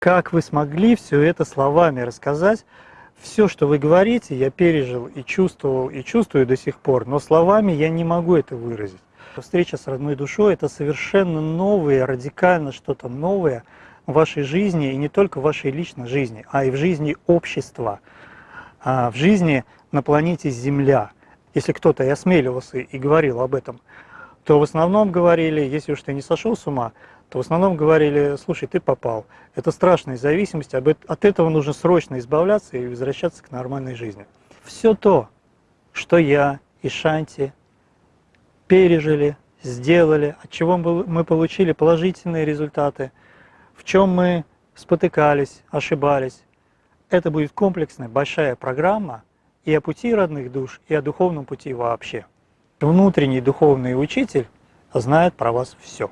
Как вы смогли все это словами рассказать? Все, что вы говорите, я пережил и чувствовал, и чувствую до сих пор, но словами я не могу это выразить. Встреча с родной душой – это совершенно новое, радикально что-то новое в вашей жизни, и не только в вашей личной жизни, а и в жизни общества, а в жизни на планете Земля. Если кто-то и осмеливался и говорил об этом, то в основном говорили, если уж ты не сошел с ума, то в основном говорили, слушай, ты попал. Это страшная зависимость, от этого нужно срочно избавляться и возвращаться к нормальной жизни. Все то, что я и Шанти пережили, сделали, от чего мы получили положительные результаты, в чем мы спотыкались, ошибались. Это будет комплексная, большая программа и о пути родных душ, и о духовном пути вообще. Внутренний духовный учитель знает про вас все.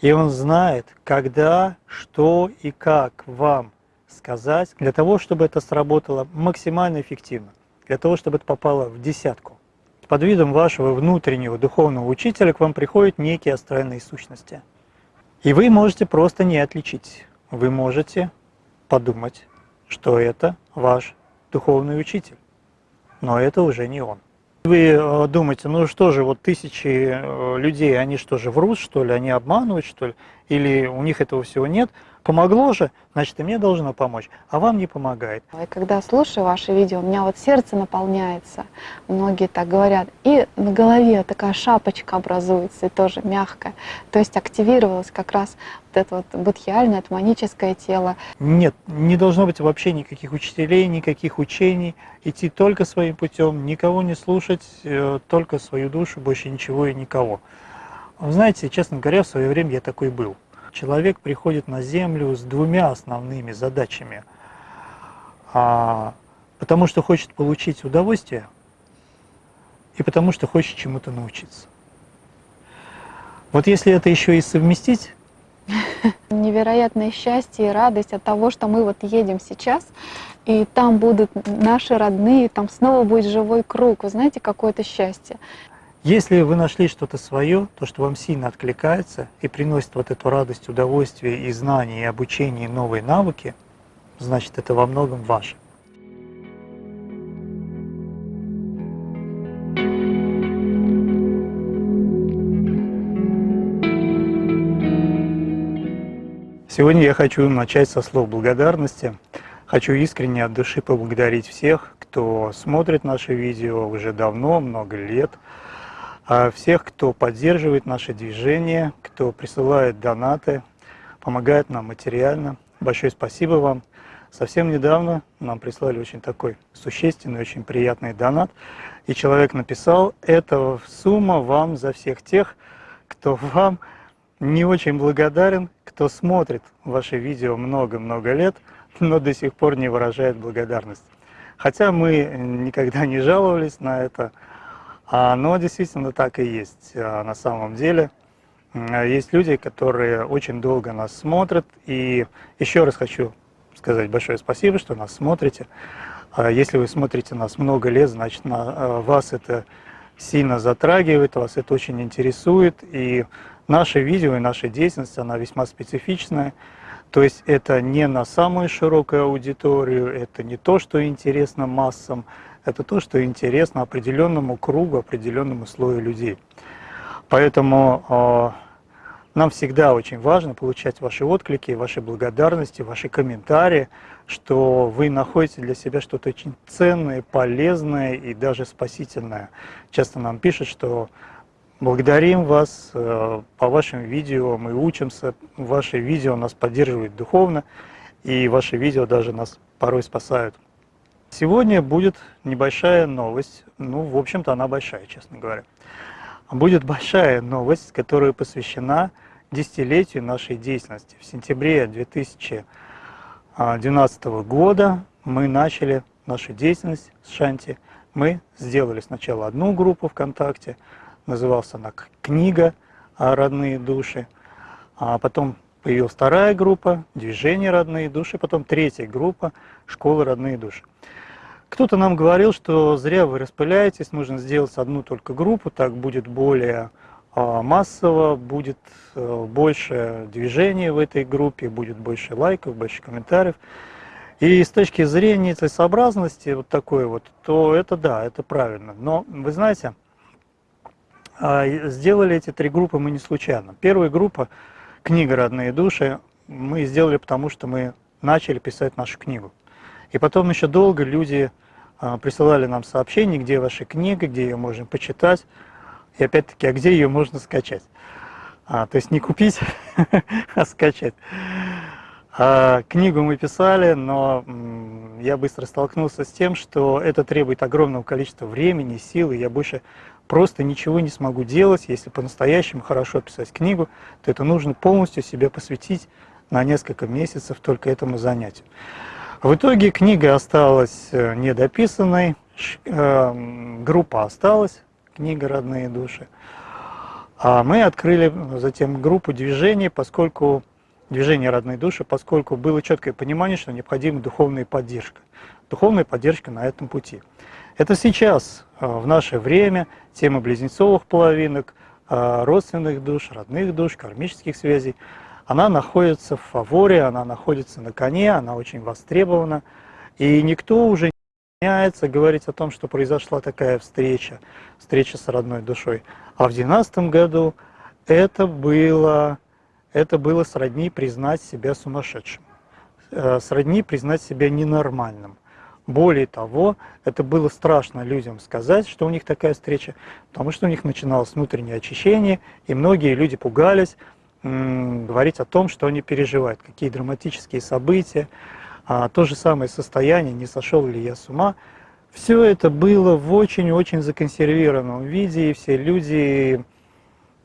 И он знает, когда, что и как вам сказать, для того, чтобы это сработало максимально эффективно, для того, чтобы это попало в десятку под видом вашего внутреннего духовного учителя к вам приходят некие астральные сущности. И вы можете просто не отличить. Вы можете подумать, что это ваш духовный учитель. Но это уже не он. Вы э, думаете, ну что же, вот тысячи э, людей, они что же, врут, что ли, они обманывают, что ли, или у них этого всего нет – Помогло же, значит и мне должно помочь, а вам не помогает. И когда слушаю ваши видео, у меня вот сердце наполняется, многие так говорят, и на голове такая шапочка образуется, и тоже мягкая. То есть активировалось как раз вот это вот будхиальное, атманическое тело. Нет, не должно быть вообще никаких учителей, никаких учений, идти только своим путем, никого не слушать, э, только свою душу, больше ничего и никого. Вы знаете, честно говоря, в свое время я такой был человек приходит на Землю с двумя основными задачами. А, потому что хочет получить удовольствие и потому что хочет чему-то научиться. Вот если это еще и совместить... Невероятное счастье и радость от того, что мы вот едем сейчас, и там будут наши родные, там снова будет живой круг. Вы знаете, какое-то счастье. Если вы нашли что-то свое, то, что вам сильно откликается и приносит вот эту радость, удовольствие и знания, и обучение, и новые навыки, значит, это во многом ваше. Сегодня я хочу начать со слов благодарности. Хочу искренне от души поблагодарить всех, кто смотрит наши видео уже давно, много лет, всех, кто поддерживает наше движение, кто присылает донаты, помогает нам материально. Большое спасибо вам. Совсем недавно нам прислали очень такой существенный, очень приятный донат. И человек написал, это сумма вам за всех тех, кто вам не очень благодарен, кто смотрит ваши видео много-много лет, но до сих пор не выражает благодарность. Хотя мы никогда не жаловались на это, а, но действительно так и есть а, на самом деле. Есть люди, которые очень долго нас смотрят. И еще раз хочу сказать большое спасибо, что нас смотрите. А, если вы смотрите нас много лет, значит на вас это сильно затрагивает, вас это очень интересует. И наше видео и наша деятельность, она весьма специфичная. То есть это не на самую широкую аудиторию, это не то, что интересно массам, это то, что интересно определенному кругу, определенному слою людей. Поэтому э, нам всегда очень важно получать ваши отклики, ваши благодарности, ваши комментарии, что вы находите для себя что-то очень ценное, полезное и даже спасительное. Часто нам пишут, что благодарим вас, э, по вашим видео мы учимся, ваши видео нас поддерживают духовно, и ваши видео даже нас порой спасают. Сегодня будет небольшая новость, ну, в общем-то, она большая, честно говоря. Будет большая новость, которая посвящена десятилетию нашей деятельности. В сентябре 2012 года мы начали нашу деятельность с Шанти. Мы сделали сначала одну группу ВКонтакте, называлась она «Книга родные души», а потом появилась вторая группа «Движение родные души», потом третья группа «Школа родные души». Кто-то нам говорил, что зря вы распыляетесь, нужно сделать одну только группу, так будет более а, массово, будет э, больше движения в этой группе, будет больше лайков, больше комментариев. И с точки зрения целесообразности вот такой вот, то это да, это правильно. Но вы знаете, а, сделали эти три группы мы не случайно. Первая группа «Книга «Родные души» мы сделали потому, что мы начали писать нашу книгу. И потом еще долго люди а, присылали нам сообщения, где ваша книга, где ее можно почитать. И опять-таки, а где ее можно скачать? А, то есть не купить, а скачать. А, книгу мы писали, но я быстро столкнулся с тем, что это требует огромного количества времени, сил, и я больше просто ничего не смогу делать. Если по-настоящему хорошо писать книгу, то это нужно полностью себе посвятить на несколько месяцев только этому занятию. В итоге книга осталась э, недописанной, э, группа осталась, книга «Родные души». А мы открыли затем группу движений, поскольку движение «Родные души», поскольку было четкое понимание, что необходима духовная поддержка. Духовная поддержка на этом пути. Это сейчас, э, в наше время, тема близнецовых половинок, родственных душ, родных душ, кармических связей – она находится в фаворе, она находится на коне, она очень востребована. И никто уже не меняется говорить о том, что произошла такая встреча, встреча с родной душой. А в 2012 году это было, это было сродни признать себя сумасшедшим, э, сродни признать себя ненормальным. Более того, это было страшно людям сказать, что у них такая встреча, потому что у них начиналось внутреннее очищение, и многие люди пугались, говорить о том, что они переживают, какие драматические события, а, то же самое состояние, не сошел ли я с ума. Все это было в очень-очень законсервированном виде, и все люди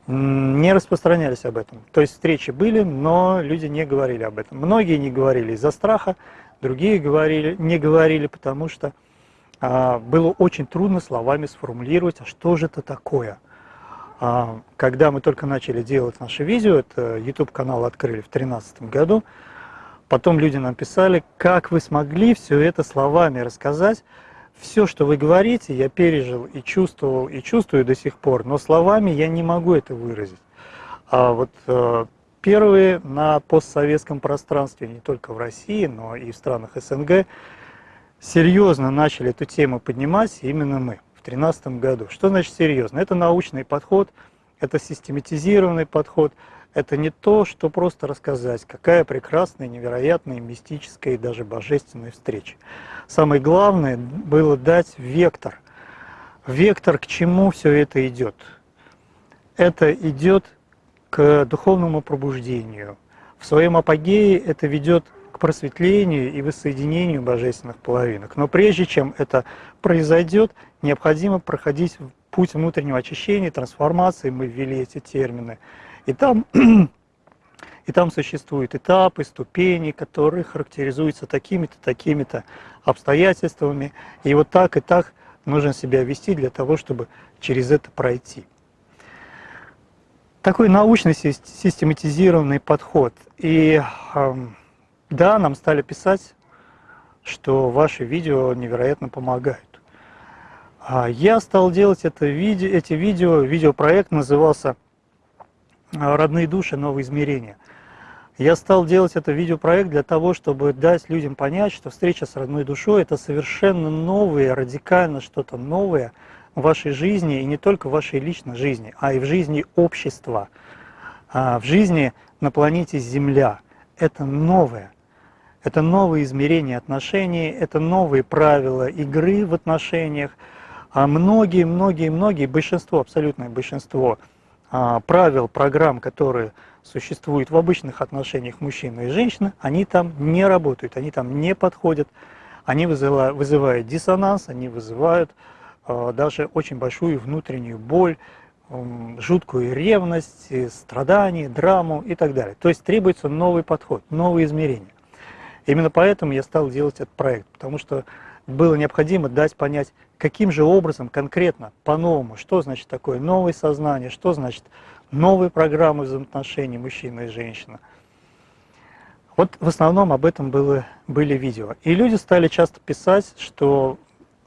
не распространялись об этом. То есть встречи были, но люди не говорили об этом. Многие не говорили из-за страха, другие говорили, не говорили, потому что а, было очень трудно словами сформулировать, а что же это такое – а, когда мы только начали делать наши видео, это YouTube-канал открыли в 2013 году, потом люди нам писали, как вы смогли все это словами рассказать, все, что вы говорите, я пережил и чувствовал, и чувствую до сих пор, но словами я не могу это выразить. А вот э, первые на постсоветском пространстве, не только в России, но и в странах СНГ, серьезно начали эту тему поднимать именно мы. 2013 году. Что значит серьезно? Это научный подход, это систематизированный подход, это не то, что просто рассказать, какая прекрасная, невероятная, мистическая и даже божественная встреча. Самое главное было дать вектор. Вектор, к чему все это идет. Это идет к духовному пробуждению. В своем апогее это ведет к просветлению и воссоединению божественных половинок. Но прежде чем это произойдет, необходимо проходить путь внутреннего очищения, трансформации, мы ввели эти термины. И там, и там существуют этапы, ступени, которые характеризуются такими-то, такими-то обстоятельствами. И вот так и так нужно себя вести для того, чтобы через это пройти. Такой научный систематизированный подход. И да, нам стали писать, что ваши видео невероятно помогают. А я стал делать это видео, эти видео, видеопроект назывался «Родные души. Новые измерения». Я стал делать это видеопроект для того, чтобы дать людям понять, что встреча с родной душой – это совершенно новое, радикально что-то новое в вашей жизни, и не только в вашей личной жизни, а и в жизни общества, а, в жизни на планете Земля. Это новое. Это новые измерения отношений, это новые правила игры в отношениях – а многие, многие, многие, большинство, абсолютное большинство правил, программ, которые существуют в обычных отношениях мужчины и женщины, они там не работают, они там не подходят, они вызывают, вызывают диссонанс, они вызывают а, даже очень большую внутреннюю боль, жуткую ревность, страдания, драму и так далее. То есть требуется новый подход, новые измерения. Именно поэтому я стал делать этот проект, потому что было необходимо дать понять, каким же образом конкретно, по-новому, что значит такое новое сознание, что значит новые программы взаимоотношений мужчины и женщины. Вот в основном об этом было, были видео. И люди стали часто писать, что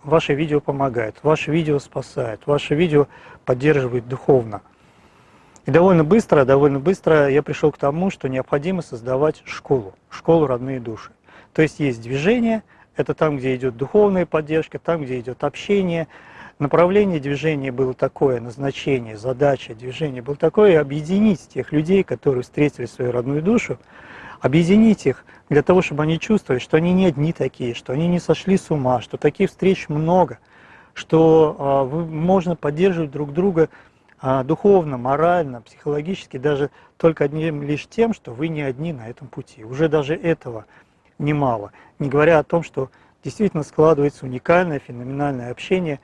ваше видео помогает, ваше видео спасает, ваше видео поддерживает духовно. И довольно быстро, довольно быстро я пришел к тому, что необходимо создавать школу, школу родные души. То есть есть движение, это там, где идет духовная поддержка, там, где идет общение. Направление движения было такое, назначение, задача движения было такое, объединить тех людей, которые встретили свою родную душу, объединить их для того, чтобы они чувствовали, что они не одни такие, что они не сошли с ума, что таких встреч много, что э, можно поддерживать друг друга э, духовно, морально, психологически, даже только одним лишь тем, что вы не одни на этом пути. Уже даже этого немало. Не говоря о том, что действительно складывается уникальное, феноменальное общение,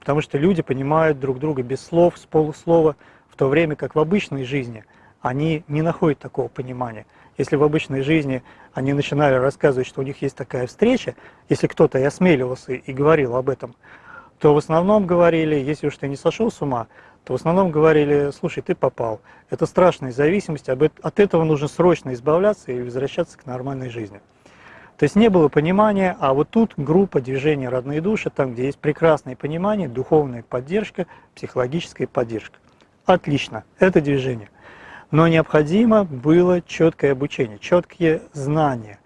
потому что люди понимают друг друга без слов, с полуслова, в то время как в обычной жизни они не находят такого понимания. Если в обычной жизни они начинали рассказывать, что у них есть такая встреча, если кто-то и осмеливался и говорил об этом, то в основном говорили, если уж ты не сошел с ума, то в основном говорили, слушай, ты попал. Это страшная зависимость, от этого нужно срочно избавляться и возвращаться к нормальной жизни. То есть не было понимания, а вот тут группа движения «Родные души», там, где есть прекрасное понимание, духовная поддержка, психологическая поддержка. Отлично, это движение. Но необходимо было четкое обучение, четкие знания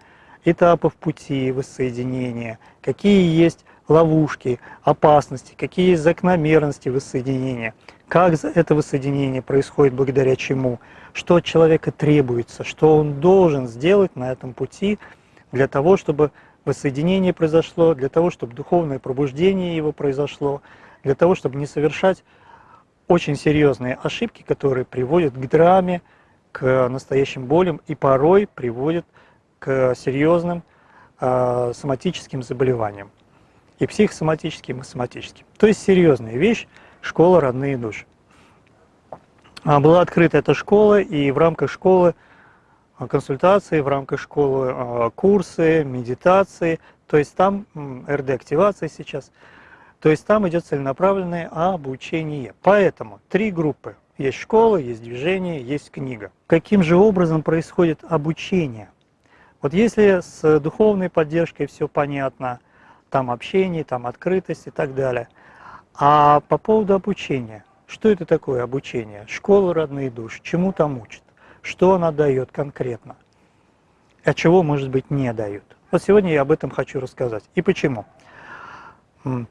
этапов пути воссоединения, какие есть ловушки, опасности, какие есть закономерности воссоединения, как это воссоединение происходит благодаря чему, что от человека требуется, что он должен сделать на этом пути для того, чтобы воссоединение произошло, для того, чтобы духовное пробуждение его произошло, для того, чтобы не совершать очень серьезные ошибки, которые приводят к драме, к настоящим болям и порой приводят к серьезным э, соматическим заболеваниям. И психосоматическим, и соматическим. То есть серьезная вещь – школа «Родные души». А, была открыта эта школа, и в рамках школы консультации, в рамках школы а, курсы, медитации, то есть там РД-активация сейчас – то есть там идет целенаправленное обучение. Поэтому три группы. Есть школа, есть движение, есть книга. Каким же образом происходит обучение? Вот если с духовной поддержкой все понятно, там общение, там открытость и так далее. А по поводу обучения, что это такое обучение? Школа родные души, чему там учат? Что она дает конкретно? А чего, может быть, не дает? Вот сегодня я об этом хочу рассказать. И почему? В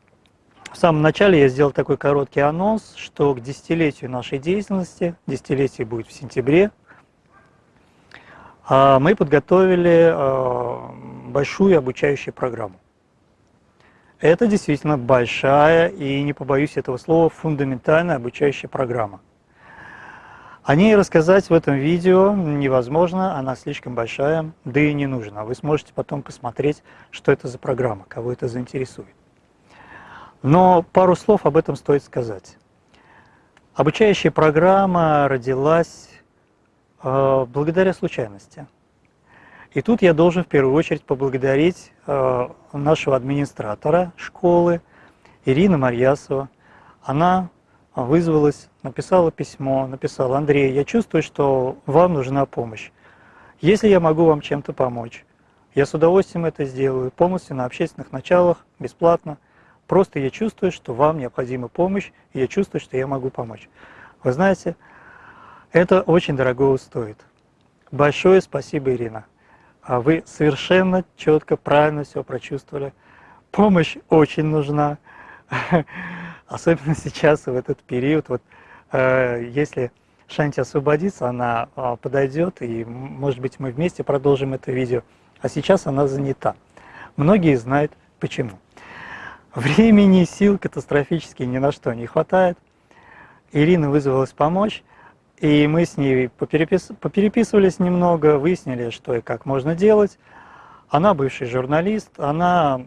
самом начале я сделал такой короткий анонс, что к десятилетию нашей деятельности, десятилетие будет в сентябре, а, мы подготовили а, большую обучающую программу. Это действительно большая и, не побоюсь этого слова, фундаментальная обучающая программа. О ней рассказать в этом видео невозможно, она слишком большая, да и не нужно. Вы сможете потом посмотреть, что это за программа, кого это заинтересует. Но пару слов об этом стоит сказать. Обучающая программа родилась э, благодаря случайности. И тут я должен в первую очередь поблагодарить э, нашего администратора школы Ирина Марьясова. Она вызвалась, написала письмо, написала, Андрей, я чувствую, что вам нужна помощь. Если я могу вам чем-то помочь, я с удовольствием это сделаю, полностью на общественных началах, бесплатно – Просто я чувствую, что вам необходима помощь, и я чувствую, что я могу помочь. Вы знаете, это очень дорого стоит. Большое спасибо, Ирина. А вы совершенно четко, правильно все прочувствовали. Помощь очень нужна, особенно сейчас, в этот период. Вот, э, если Шанти освободится, она э, подойдет, и, может быть, мы вместе продолжим это видео. А сейчас она занята. Многие знают почему. Времени, сил катастрофически ни на что не хватает. Ирина вызвалась помочь, и мы с ней поперепис... попереписывались немного, выяснили, что и как можно делать. Она бывший журналист, она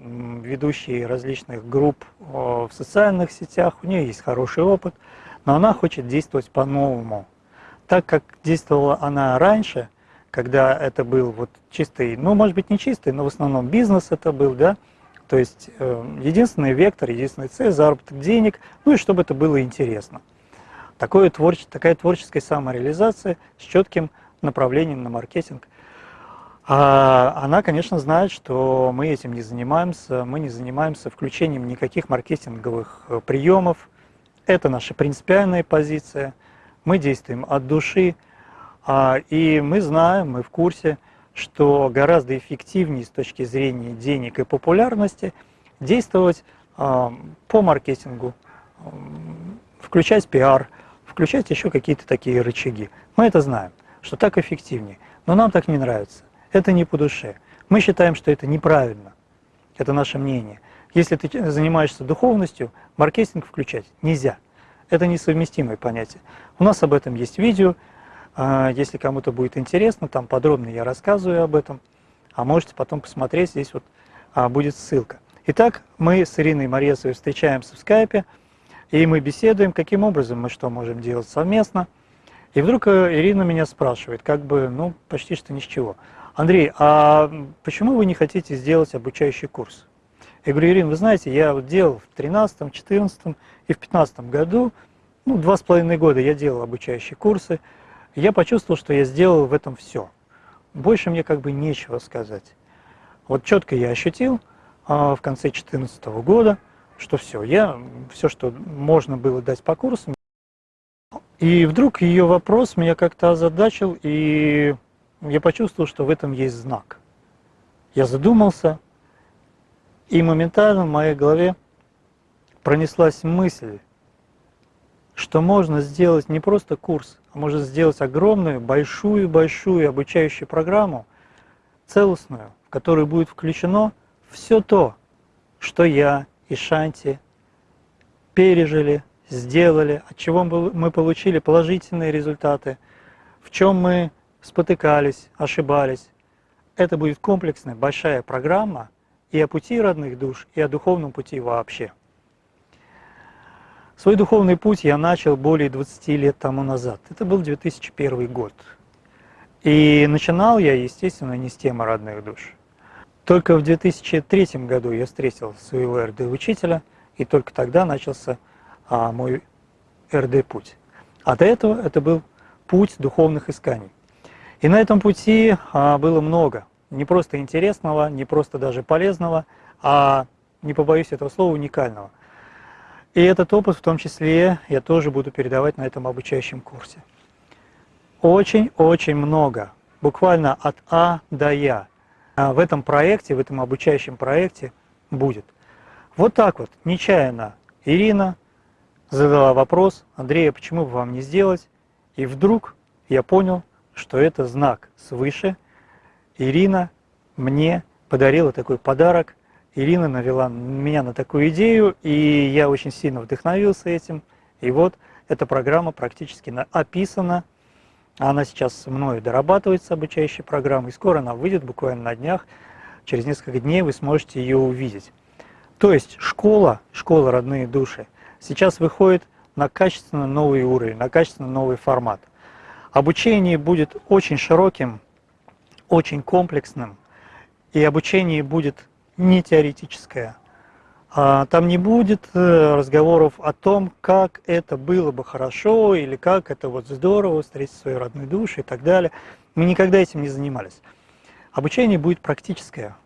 ведущий различных групп в социальных сетях, у нее есть хороший опыт, но она хочет действовать по-новому. Так как действовала она раньше, когда это был вот чистый, ну, может быть, не чистый, но в основном бизнес это был, да, то есть э, единственный вектор, единственная цель – заработок денег, ну и чтобы это было интересно. Такое творче, такая творческая самореализация с четким направлением на маркетинг. А она, конечно, знает, что мы этим не занимаемся, мы не занимаемся включением никаких маркетинговых э, приемов. Это наша принципиальная позиция. мы действуем от души, а, и мы знаем, мы в курсе, что гораздо эффективнее с точки зрения денег и популярности действовать а, по маркетингу, включать пиар, включать еще какие-то такие рычаги. Мы это знаем, что так эффективнее, но нам так не нравится. Это не по душе. Мы считаем, что это неправильно. Это наше мнение. Если ты занимаешься духовностью, маркетинг включать нельзя. Это несовместимое понятие. У нас об этом есть видео. А, если кому-то будет интересно, там подробно я рассказываю об этом. А можете потом посмотреть, здесь вот а, будет ссылка. Итак, мы с Ириной Морецовой встречаемся в скайпе, и мы беседуем, каким образом мы что можем делать совместно. И вдруг э, Ирина меня спрашивает, как бы, ну, почти что ни с чего. Андрей, а почему вы не хотите сделать обучающий курс? Я говорю, Ирина, вы знаете, я вот делал в 13, 14 и в 15 году, ну, два с половиной года я делал обучающие курсы, я почувствовал, что я сделал в этом все. Больше мне как бы нечего сказать. Вот четко я ощутил а, в конце 2014 года, что все, я все, что можно было дать по курсам. И вдруг ее вопрос меня как-то озадачил, и я почувствовал, что в этом есть знак. Я задумался, и моментально в моей голове пронеслась мысль, что можно сделать не просто курс, а можно сделать огромную, большую-большую обучающую программу, целостную, в которую будет включено все то, что я и Шанти пережили, сделали, от чего мы получили положительные результаты, в чем мы спотыкались, ошибались. Это будет комплексная, большая программа и о пути родных душ, и о духовном пути вообще. Свой духовный путь я начал более 20 лет тому назад. Это был 2001 год. И начинал я, естественно, не с темы родных душ. Только в 2003 году я встретил своего РД-учителя, и только тогда начался а, мой РД-путь. А до этого это был путь духовных исканий. И на этом пути а, было много, не просто интересного, не просто даже полезного, а, не побоюсь этого слова, уникального. И этот опыт в том числе я тоже буду передавать на этом обучающем курсе. Очень-очень много, буквально от А до Я, в этом проекте, в этом обучающем проекте будет. Вот так вот, нечаянно Ирина задала вопрос, Андрей, а почему бы вам не сделать? И вдруг я понял, что это знак свыше. Ирина мне подарила такой подарок. Ирина навела меня на такую идею, и я очень сильно вдохновился этим. И вот эта программа практически описана. Она сейчас мною дорабатывается, обучающая программа, и скоро она выйдет, буквально на днях. Через несколько дней вы сможете ее увидеть. То есть школа, школа «Родные души» сейчас выходит на качественно новый уровень, на качественно новый формат – Обучение будет очень широким, очень комплексным, и обучение будет не теоретическое. А там не будет э, разговоров о том, как это было бы хорошо, или как это вот здорово встретить свою родную душу и так далее. Мы никогда этим не занимались. Обучение будет практическое.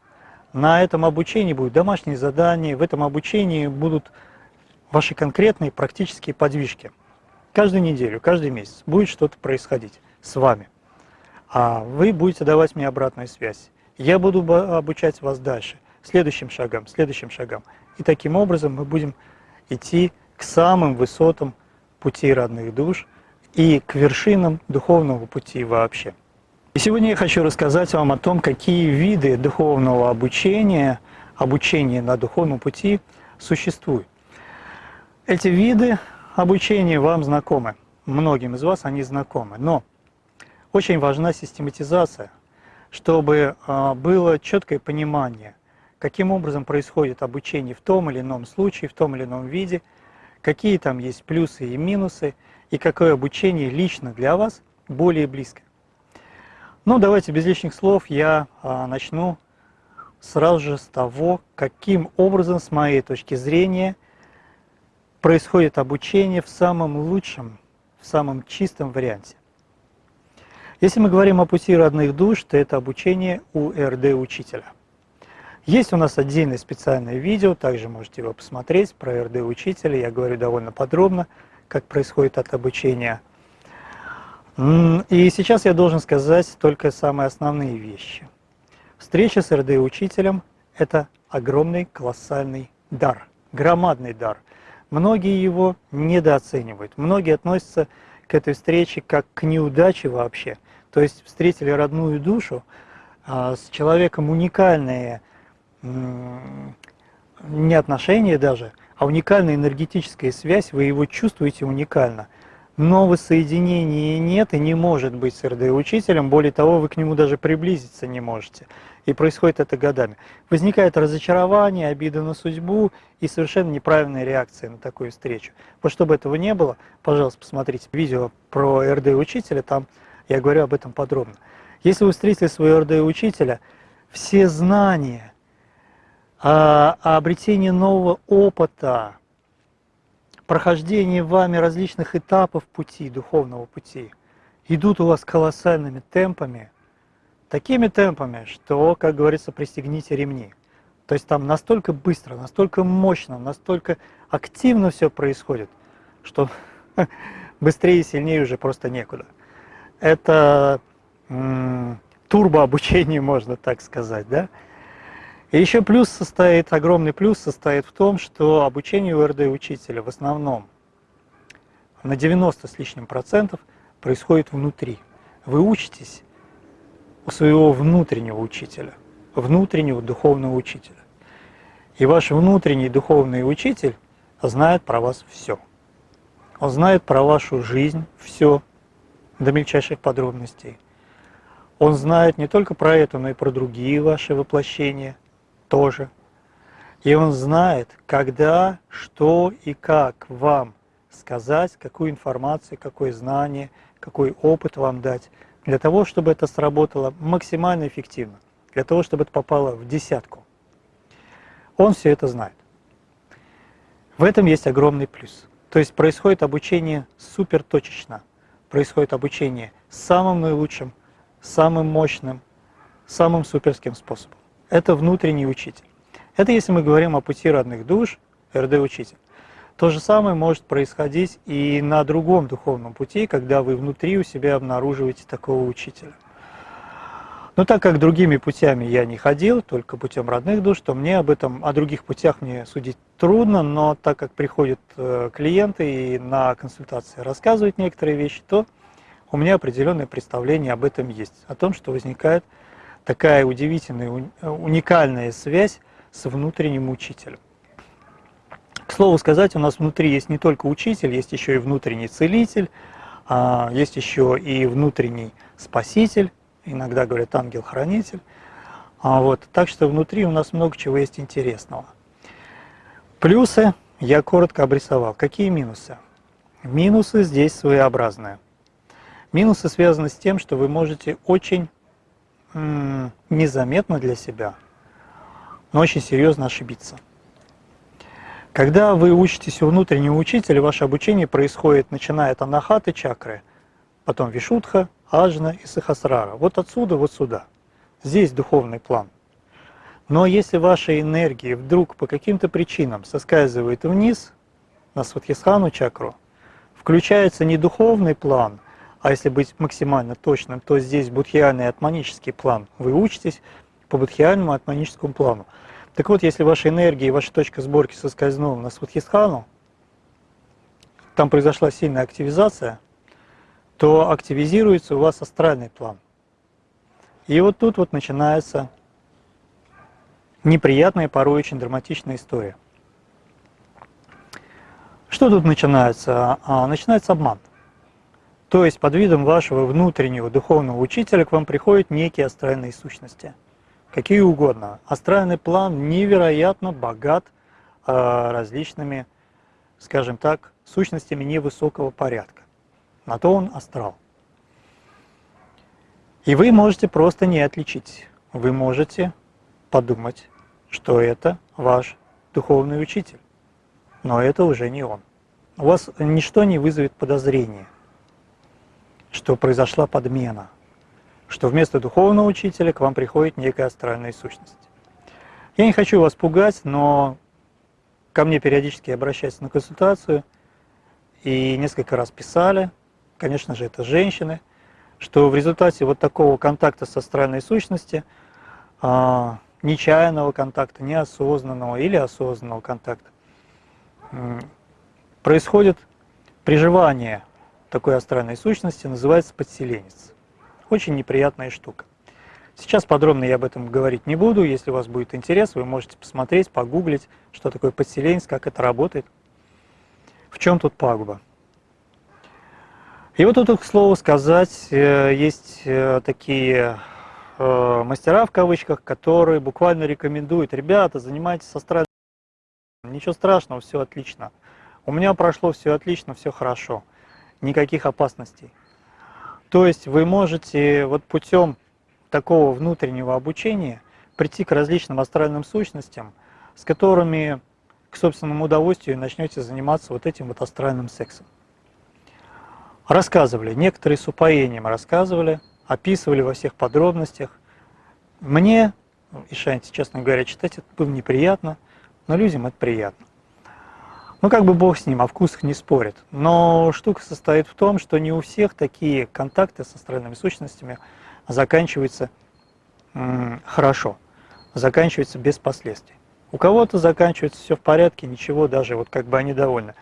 На этом обучении будут домашние задания, в этом обучении будут ваши конкретные практические подвижки каждую неделю, каждый месяц будет что-то происходить с вами. А вы будете давать мне обратную связь. Я буду обучать вас дальше, следующим шагам, следующим шагам. И таким образом мы будем идти к самым высотам пути родных душ и к вершинам духовного пути вообще. И сегодня я хочу рассказать вам о том, какие виды духовного обучения, обучения на духовном пути существуют. Эти виды обучение вам знакомы. Многим из вас они знакомы. Но очень важна систематизация, чтобы а, было четкое понимание, каким образом происходит обучение в том или ином случае, в том или ином виде, какие там есть плюсы и минусы, и какое обучение лично для вас более близко. Ну, давайте без лишних слов я а, начну сразу же с того, каким образом, с моей точки зрения, происходит обучение в самом лучшем, в самом чистом варианте. Если мы говорим о пути родных душ, то это обучение у РД-учителя. Есть у нас отдельное специальное видео, также можете его посмотреть, про РД-учителя. Я говорю довольно подробно, как происходит от обучения. И сейчас я должен сказать только самые основные вещи. Встреча с РД-учителем – это огромный, колоссальный дар, громадный дар. Многие его недооценивают, многие относятся к этой встрече как к неудаче вообще. То есть встретили родную душу, а, с человеком уникальные не отношения даже, а уникальная энергетическая связь, вы его чувствуете уникально. Но воссоединения нет и не может быть с РД-учителем, более того, вы к нему даже приблизиться не можете. И происходит это годами. Возникает разочарование, обида на судьбу и совершенно неправильная реакция на такую встречу. Вот чтобы этого не было, пожалуйста, посмотрите видео про РД-учителя, там я говорю об этом подробно. Если вы встретили своего РД-учителя, все знания, обретение нового опыта, прохождение вами различных этапов пути, духовного пути, идут у вас колоссальными темпами, такими темпами, что, как говорится, пристегните ремни. То есть там настолько быстро, настолько мощно, настолько активно все происходит, что быстрее и сильнее уже просто некуда. Это турбообучение, можно так сказать, да? И еще плюс состоит, огромный плюс состоит в том, что обучение у РД-учителя в основном на 90 с лишним процентов происходит внутри. Вы учитесь у своего внутреннего учителя, внутреннего духовного учителя. И ваш внутренний духовный учитель знает про вас все. Он знает про вашу жизнь все, до мельчайших подробностей. Он знает не только про это, но и про другие ваши воплощения – тоже. И он знает, когда, что и как вам сказать, какую информацию, какое знание, какой опыт вам дать, для того, чтобы это сработало максимально эффективно, для того, чтобы это попало в десятку. Он все это знает. В этом есть огромный плюс. То есть происходит обучение супер точечно, происходит обучение самым наилучшим, самым мощным, самым суперским способом это внутренний учитель. Это если мы говорим о пути родных душ, РД-учитель. То же самое может происходить и на другом духовном пути, когда вы внутри у себя обнаруживаете такого учителя. Но так как другими путями я не ходил, только путем родных душ, то мне об этом, о других путях мне судить трудно, но так как приходят э, клиенты и на консультации рассказывают некоторые вещи, то у меня определенное представление об этом есть, о том, что возникает такая удивительная, уникальная связь с внутренним учителем. К слову сказать, у нас внутри есть не только учитель, есть еще и внутренний целитель, а, есть еще и внутренний спаситель, иногда говорят ангел-хранитель. А вот, так что внутри у нас много чего есть интересного. Плюсы я коротко обрисовал. Какие минусы? Минусы здесь своеобразные. Минусы связаны с тем, что вы можете очень незаметно для себя, но очень серьезно ошибиться. Когда вы учитесь у внутреннего учителя, ваше обучение происходит, начиная от анахаты чакры, потом вишудха, аджна и сахасрара. Вот отсюда, вот сюда. Здесь духовный план. Но если ваша энергия вдруг по каким-то причинам соскальзывает вниз, на сватхисхану чакру, включается не духовный план, а если быть максимально точным, то здесь будхиальный и атманический план. Вы учитесь по будхиальному и атманическому плану. Так вот, если ваша энергия и ваша точка сборки соскользнула на Сватхистхану, там произошла сильная активизация, то активизируется у вас астральный план. И вот тут вот начинается неприятная, порой очень драматичная история. Что тут начинается? А, начинается обман. То есть под видом вашего внутреннего духовного учителя к вам приходят некие астральные сущности. Какие угодно. Астральный план невероятно богат э, различными, скажем так, сущностями невысокого порядка. На то он астрал. И вы можете просто не отличить. Вы можете подумать, что это ваш духовный учитель. Но это уже не он. У вас ничто не вызовет подозрения – что произошла подмена, что вместо духовного учителя к вам приходит некая астральная сущность. Я не хочу вас пугать, но ко мне периодически обращаются на консультацию и несколько раз писали конечно же, это женщины, что в результате вот такого контакта с астральной сущностью, а, нечаянного контакта, неосознанного или осознанного контакта, происходит приживание такой астральной сущности, называется подселенец. Очень неприятная штука. Сейчас подробно я об этом говорить не буду. Если у вас будет интерес, вы можете посмотреть, погуглить, что такое подселенец, как это работает. В чем тут пагуба? И вот тут, к слову сказать, э, есть э, такие э, мастера в кавычках, которые буквально рекомендуют, ребята, занимайтесь астральным, ничего страшного, все отлично. У меня прошло все отлично, все хорошо, никаких опасностей. То есть вы можете вот путем такого внутреннего обучения прийти к различным астральным сущностям, с которыми к собственному удовольствию начнете заниматься вот этим вот астральным сексом. Рассказывали, некоторые с упоением рассказывали, описывали во всех подробностях. Мне, и Шанти, честно говоря, читать это было неприятно, но людям это приятно. Ну, как бы бог с ним, о вкусах не спорит. Но штука состоит в том, что не у всех такие контакты с астральными сущностями заканчиваются хорошо, заканчиваются без последствий. У кого-то заканчивается все в порядке, ничего, даже вот как бы они довольны.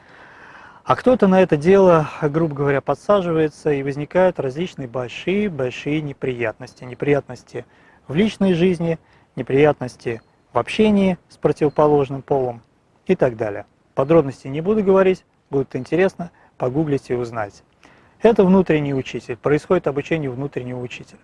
А кто-то на это дело, грубо говоря, подсаживается, и возникают различные большие-большие неприятности. Неприятности в личной жизни, неприятности в общении с противоположным полом и так далее. Подробности не буду говорить, будет интересно, погуглите и узнаете. Это внутренний учитель, происходит обучение внутреннего учителя.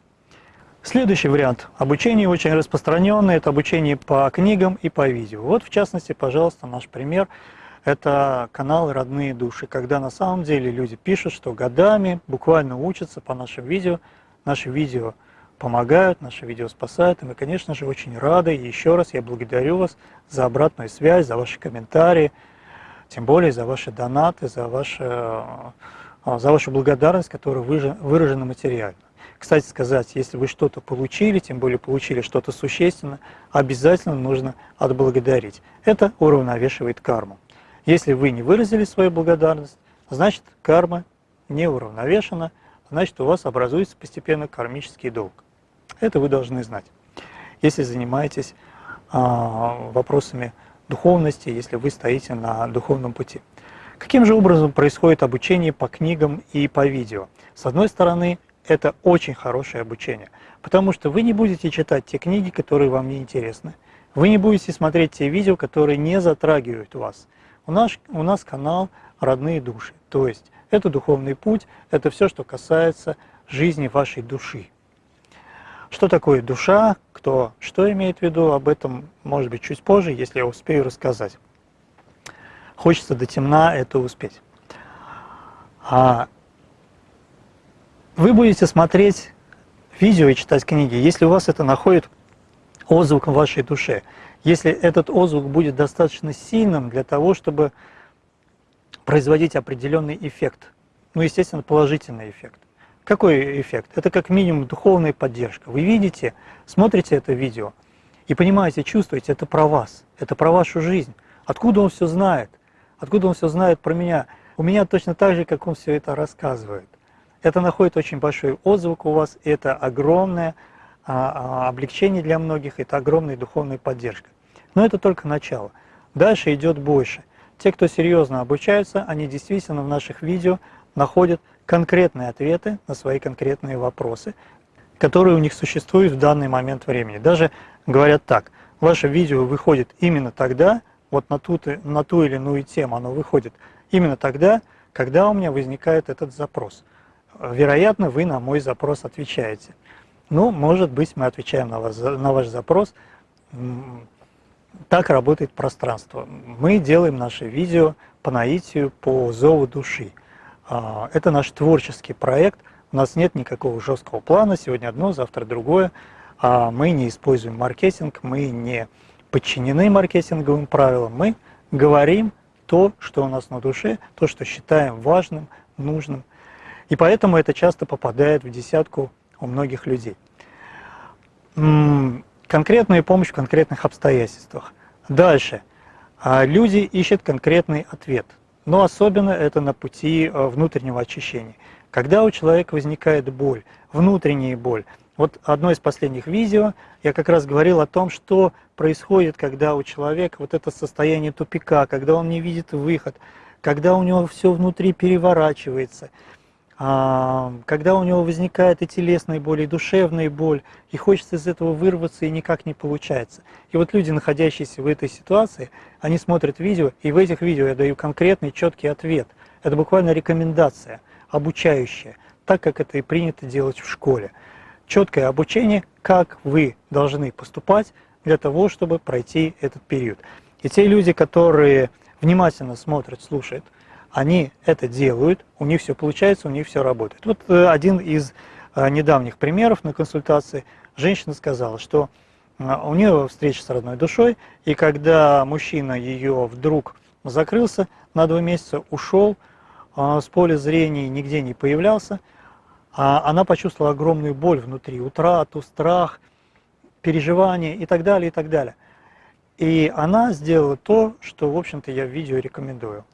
Следующий вариант обучения очень распространенный, это обучение по книгам и по видео. Вот в частности, пожалуйста, наш пример – это канал «Родные души», когда на самом деле люди пишут, что годами буквально учатся по нашим видео, наши видео помогают, наши видео спасают, и мы, конечно же, очень рады. И еще раз я благодарю вас за обратную связь, за ваши комментарии, тем более за ваши донаты, за, ваши, э, за вашу благодарность, которая выражена материально. Кстати сказать, если вы что-то получили, тем более получили что-то существенное, обязательно нужно отблагодарить. Это уравновешивает карму. Если вы не выразили свою благодарность, значит карма не уравновешена, значит у вас образуется постепенно кармический долг. Это вы должны знать. Если занимаетесь а, вопросами духовности, если вы стоите на духовном пути. Каким же образом происходит обучение по книгам и по видео? С одной стороны, это очень хорошее обучение, потому что вы не будете читать те книги, которые вам не интересны, вы не будете смотреть те видео, которые не затрагивают вас. У нас, у нас канал «Родные души», то есть это духовный путь, это все, что касается жизни вашей души. Что такое душа, кто что имеет в виду, об этом, может быть, чуть позже, если я успею рассказать. Хочется до темна это успеть. А вы будете смотреть видео и читать книги, если у вас это находит отзвук в вашей душе если этот отзвук будет достаточно сильным для того, чтобы производить определенный эффект, ну, естественно, положительный эффект. Какой эффект? Это как минимум духовная поддержка. Вы видите, смотрите это видео и понимаете, чувствуете, это про вас, это про вашу жизнь. Откуда он все знает? Откуда он все знает про меня? У меня точно так же, как он все это рассказывает. Это находит очень большой отзвук у вас, это огромное а, а, облегчение для многих, это огромная духовная поддержка. Но это только начало. Дальше идет больше. Те, кто серьезно обучаются, они действительно в наших видео находят конкретные ответы на свои конкретные вопросы, которые у них существуют в данный момент времени. Даже говорят так, ваше видео выходит именно тогда, вот на ту, на ту или иную тему оно выходит именно тогда, когда у меня возникает этот запрос. Вероятно, вы на мой запрос отвечаете. Ну, может быть, мы отвечаем на, вас, на ваш запрос. Так работает пространство. Мы делаем наши видео по наитию, по зову души. А, это наш творческий проект. У нас нет никакого жесткого плана. Сегодня одно, завтра другое. А мы не используем маркетинг, мы не подчинены маркетинговым правилам. Мы говорим то, что у нас на душе, то, что считаем важным, нужным. И поэтому это часто попадает в десятку у многих людей. Конкретная помощь в конкретных обстоятельствах. Дальше. А, люди ищут конкретный ответ. Но особенно это на пути а, внутреннего очищения. Когда у человека возникает боль, внутренняя боль, вот одно из последних видео я как раз говорил о том, что происходит, когда у человека вот это состояние тупика, когда он не видит выход, когда у него все внутри переворачивается, когда у него возникает и телесная боль, и душевная боль, и хочется из этого вырваться, и никак не получается. И вот люди, находящиеся в этой ситуации, они смотрят видео, и в этих видео я даю конкретный, четкий ответ. Это буквально рекомендация, обучающая, так как это и принято делать в школе четкое обучение, как вы должны поступать для того, чтобы пройти этот период. И те люди, которые внимательно смотрят, слушают, они это делают, у них все получается, у них все работает. Вот э, один из э, недавних примеров на консультации. Женщина сказала, что э, у нее встреча с родной душой, и когда мужчина ее вдруг закрылся на два месяца, ушел, с поля зрения нигде не появлялся, а она почувствовала огромную боль внутри, утрату, страх, переживания и так далее, и так далее. И она сделала то, что, в общем-то, я в видео рекомендую.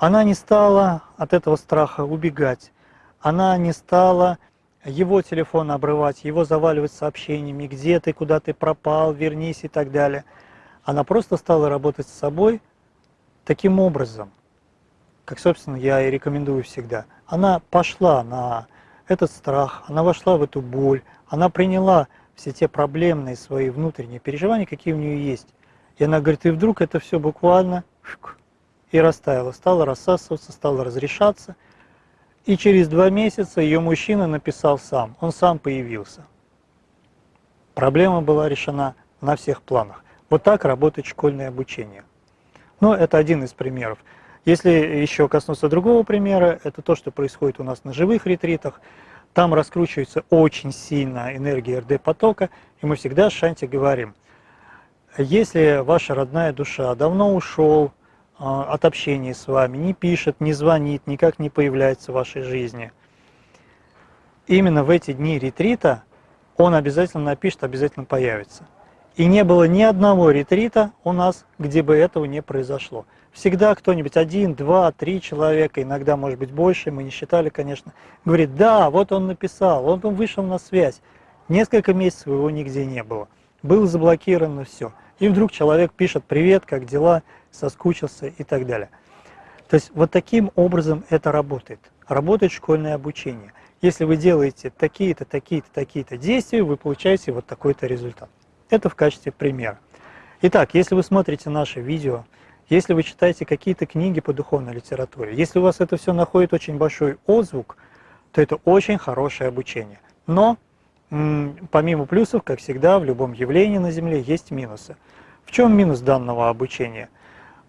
Она не стала от этого страха убегать, она не стала его телефон обрывать, его заваливать сообщениями, где ты, куда ты пропал, вернись и так далее. Она просто стала работать с собой таким образом, как, собственно, я и рекомендую всегда. Она пошла на этот страх, она вошла в эту боль, она приняла все те проблемные свои внутренние переживания, какие у нее есть. И она говорит, и вдруг это все буквально и растаяло, стало рассасываться, стало разрешаться. И через два месяца ее мужчина написал сам, он сам появился. Проблема была решена на всех планах. Вот так работает школьное обучение. Но это один из примеров. Если еще коснуться другого примера, это то, что происходит у нас на живых ретритах. Там раскручивается очень сильно энергия РД-потока, и мы всегда с Шанти говорим, если ваша родная душа давно ушел от общения с вами, не пишет, не звонит, никак не появляется в вашей жизни, именно в эти дни ретрита он обязательно напишет, обязательно появится. И не было ни одного ретрита у нас, где бы этого не произошло. Всегда кто-нибудь, один, два, три человека, иногда может быть больше, мы не считали, конечно, говорит, да, вот он написал, вот он вышел на связь. Несколько месяцев его нигде не было. Было заблокировано все. И вдруг человек пишет, привет, как дела, соскучился и так далее. То есть вот таким образом это работает. Работает школьное обучение. Если вы делаете такие-то, такие-то, такие-то действия, вы получаете вот такой-то результат. Это в качестве примера. Итак, если вы смотрите наше видео, если вы читаете какие-то книги по духовной литературе, если у вас это все находит очень большой отзвук, то это очень хорошее обучение. Но помимо плюсов, как всегда, в любом явлении на Земле есть минусы. В чем минус данного обучения?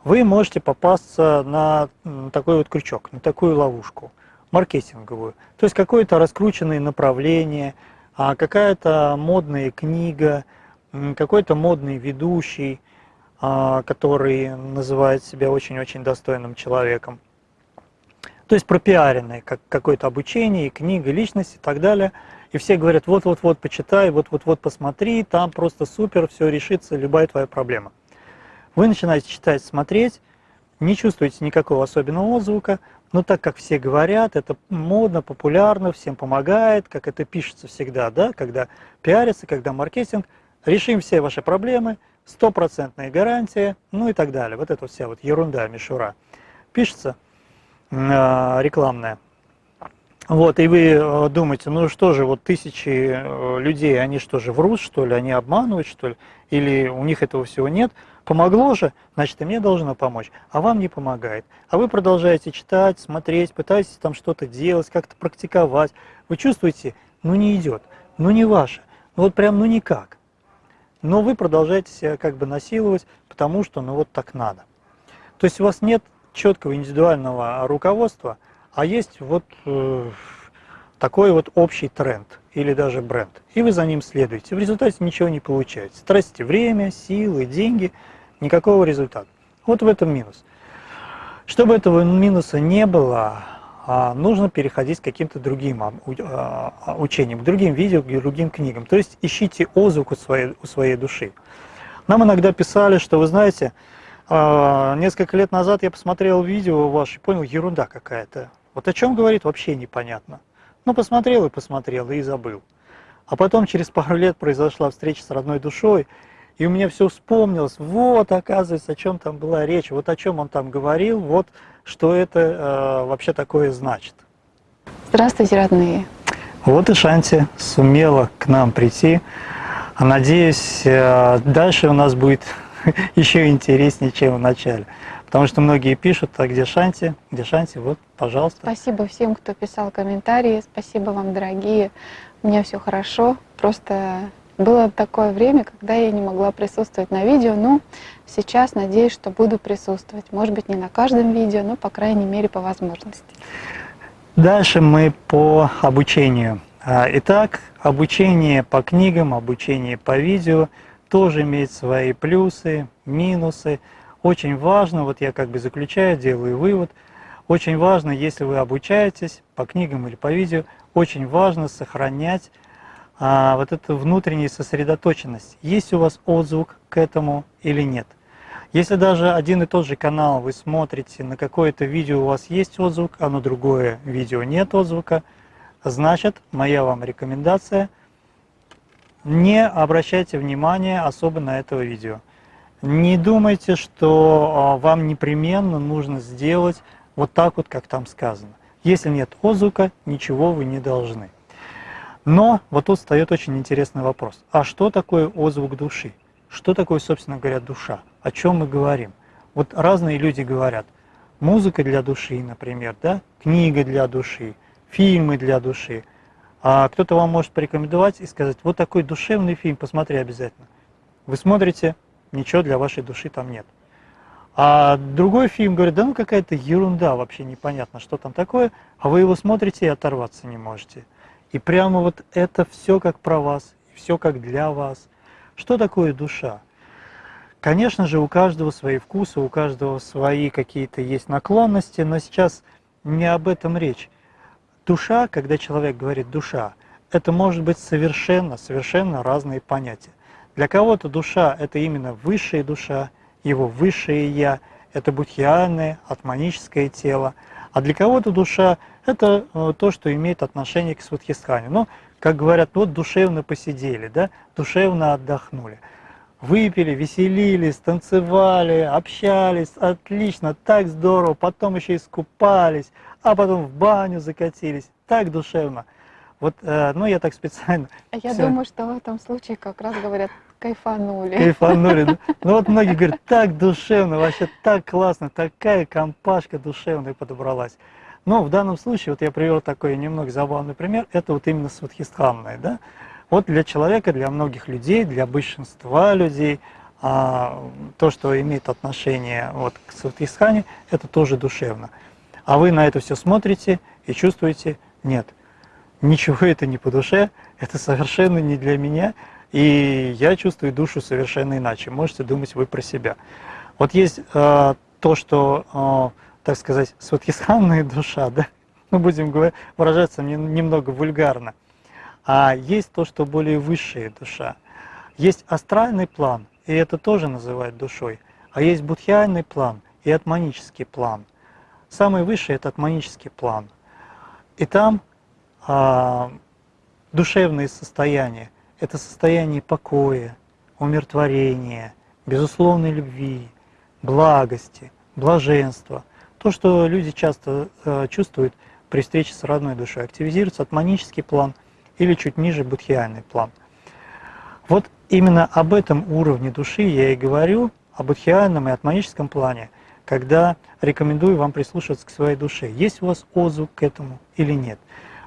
Вы можете попасться на такой вот крючок, на такую ловушку маркетинговую. То есть какое-то раскрученное направление, а какая-то модная книга, какой-то модный ведущий, а, который называет себя очень-очень достойным человеком. То есть пропиаренное, как какое-то обучение, книга, личность и так далее. И все говорят, вот-вот-вот почитай, вот-вот-вот посмотри, там просто супер, все решится, любая твоя проблема. Вы начинаете читать, смотреть, не чувствуете никакого особенного отзвука, но так как все говорят, это модно, популярно, всем помогает, как это пишется всегда, да, когда пиарится, когда маркетинг, решим все ваши проблемы – стопроцентная гарантия, ну и так далее. Вот это вся вот ерунда, мишура. Пишется э, рекламная. Вот, и вы э, думаете, ну что же, вот тысячи э, людей, они что же, врут, что ли, они обманывают, что ли, или у них этого всего нет. Помогло же, значит, и мне должно помочь, а вам не помогает. А вы продолжаете читать, смотреть, пытаетесь там что-то делать, как-то практиковать. Вы чувствуете, ну не идет, ну не ваше, ну вот прям ну никак но вы продолжаете себя как бы насиловать, потому что ну вот так надо. То есть у вас нет четкого индивидуального руководства, а есть вот э, такой вот общий тренд или даже бренд. И вы за ним следуете. В результате ничего не получается. Тратите время, силы, деньги, никакого результата. Вот в этом минус. Чтобы этого минуса не было, а, нужно переходить к каким-то другим а, а, учениям, к другим видео, к другим книгам. То есть ищите отзвук у своей, у своей души. Нам иногда писали, что вы знаете, несколько лет назад я посмотрел видео ваше и понял, ерунда какая-то. Вот о чем говорит, вообще непонятно. Ну, посмотрел и посмотрел, и забыл. А потом через пару лет произошла встреча с родной душой, и у меня все вспомнилось. Вот, оказывается, о чем там была речь, вот о чем он там говорил, вот что это э, вообще такое значит. Здравствуйте, родные. Вот и Шанти сумела к нам прийти. А надеюсь, э, дальше у нас будет еще интереснее, чем в начале. Потому что многие пишут, а где Шанти, где Шанти, вот, пожалуйста. Спасибо всем, кто писал комментарии, спасибо вам, дорогие. У меня все хорошо, просто было такое время, когда я не могла присутствовать на видео, но сейчас надеюсь, что буду присутствовать. Может быть, не на каждом видео, но, по крайней мере, по возможности. Дальше мы по обучению. А, итак, обучение по книгам, обучение по видео тоже имеет свои плюсы, минусы. Очень важно, вот я как бы заключаю, делаю вывод, очень важно, если вы обучаетесь по книгам или по видео, очень важно сохранять а, вот эту внутреннюю сосредоточенность. Есть у вас отзвук к этому или нет. Если даже один и тот же канал вы смотрите, на какое-то видео у вас есть отзвук, а на другое видео нет отзвука, значит, моя вам рекомендация, не обращайте внимания особо на это видео. Не думайте, что а, вам непременно нужно сделать вот так вот, как там сказано. Если нет отзвука, ничего вы не должны. Но вот тут встает очень интересный вопрос. А что такое отзвук души? Что такое, собственно говоря, душа? О чем мы говорим? Вот разные люди говорят. Музыка для души, например, да? книга для души, фильмы для души. А кто-то вам может порекомендовать и сказать, вот такой душевный фильм, посмотри обязательно. Вы смотрите, ничего для вашей души там нет. А другой фильм говорит, да ну какая-то ерунда, вообще непонятно, что там такое, а вы его смотрите и оторваться не можете. И прямо вот это все как про вас, все как для вас. Что такое душа? Конечно же, у каждого свои вкусы, у каждого свои какие-то есть наклонности, но сейчас не об этом речь. Душа, когда человек говорит душа, это может быть совершенно, совершенно разные понятия. Для кого-то душа – это именно высшая душа, его высшее «я», это будхиальное, атманическое тело. А для кого-то душа – это э, то, что имеет отношение к сватхистхане. Ну, как говорят, вот душевно посидели, да, душевно отдохнули. Выпили, веселились, танцевали, общались, отлично, так здорово, потом еще искупались, а потом в баню закатились, так душевно. Вот, э, ну, я так специально. А я все. думаю, что в этом случае как раз говорят, кайфанули. Кайфанули. Ну, ну вот многие говорят, так душевно, вообще так классно, такая компашка душевная подобралась. Но в данном случае, вот я привел такой немного забавный пример, это вот именно сватхистханное, да. Вот для человека, для многих людей, для большинства людей, а, то, что имеет отношение вот, к сватхистхане, это тоже душевно. А вы на это все смотрите и чувствуете, нет, ничего это не по душе, это совершенно не для меня, и я чувствую душу совершенно иначе. Можете думать вы про себя. Вот есть э, то, что, э, так сказать, сватхисханная душа, да, мы будем говорить, выражаться не, немного вульгарно, а есть то, что более высшая душа. Есть астральный план, и это тоже называют душой, а есть будхиальный план и атманический план. Самый высший – это атманический план. И там а, душевные состояния – это состояние покоя, умиротворения, безусловной любви, благости, блаженства. То, что люди часто э, чувствуют при встрече с родной душой. Активизируется атманический план или чуть ниже будхиальный план. Вот именно об этом уровне души я и говорю, о будхиальном и атманическом плане, когда рекомендую вам прислушиваться к своей душе. Есть у вас отзвук к этому или нет?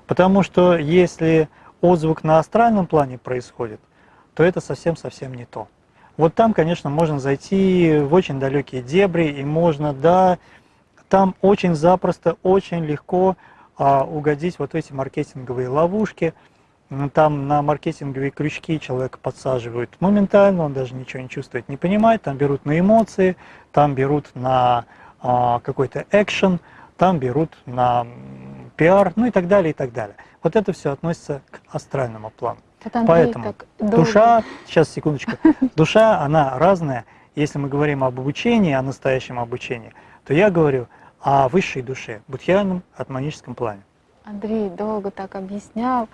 Потому что если отзвук на астральном плане происходит, то это совсем-совсем не то. Вот там, конечно, можно зайти в очень далекие дебри, и можно, да, там очень запросто, очень легко а, угодить вот эти маркетинговые ловушки. Там на маркетинговые крючки человека подсаживают моментально, он даже ничего не чувствует, не понимает, там берут на эмоции, там берут на а, какой-то экшен, там берут на пиар, ну и так далее, и так далее. Вот это все относится к астральному плану. Вот Поэтому душа, сейчас секундочку, душа, она разная. Если мы говорим об обучении, о настоящем обучении, то я говорю о высшей душе, будхиальном атманическом плане. Андрей долго так объяснял,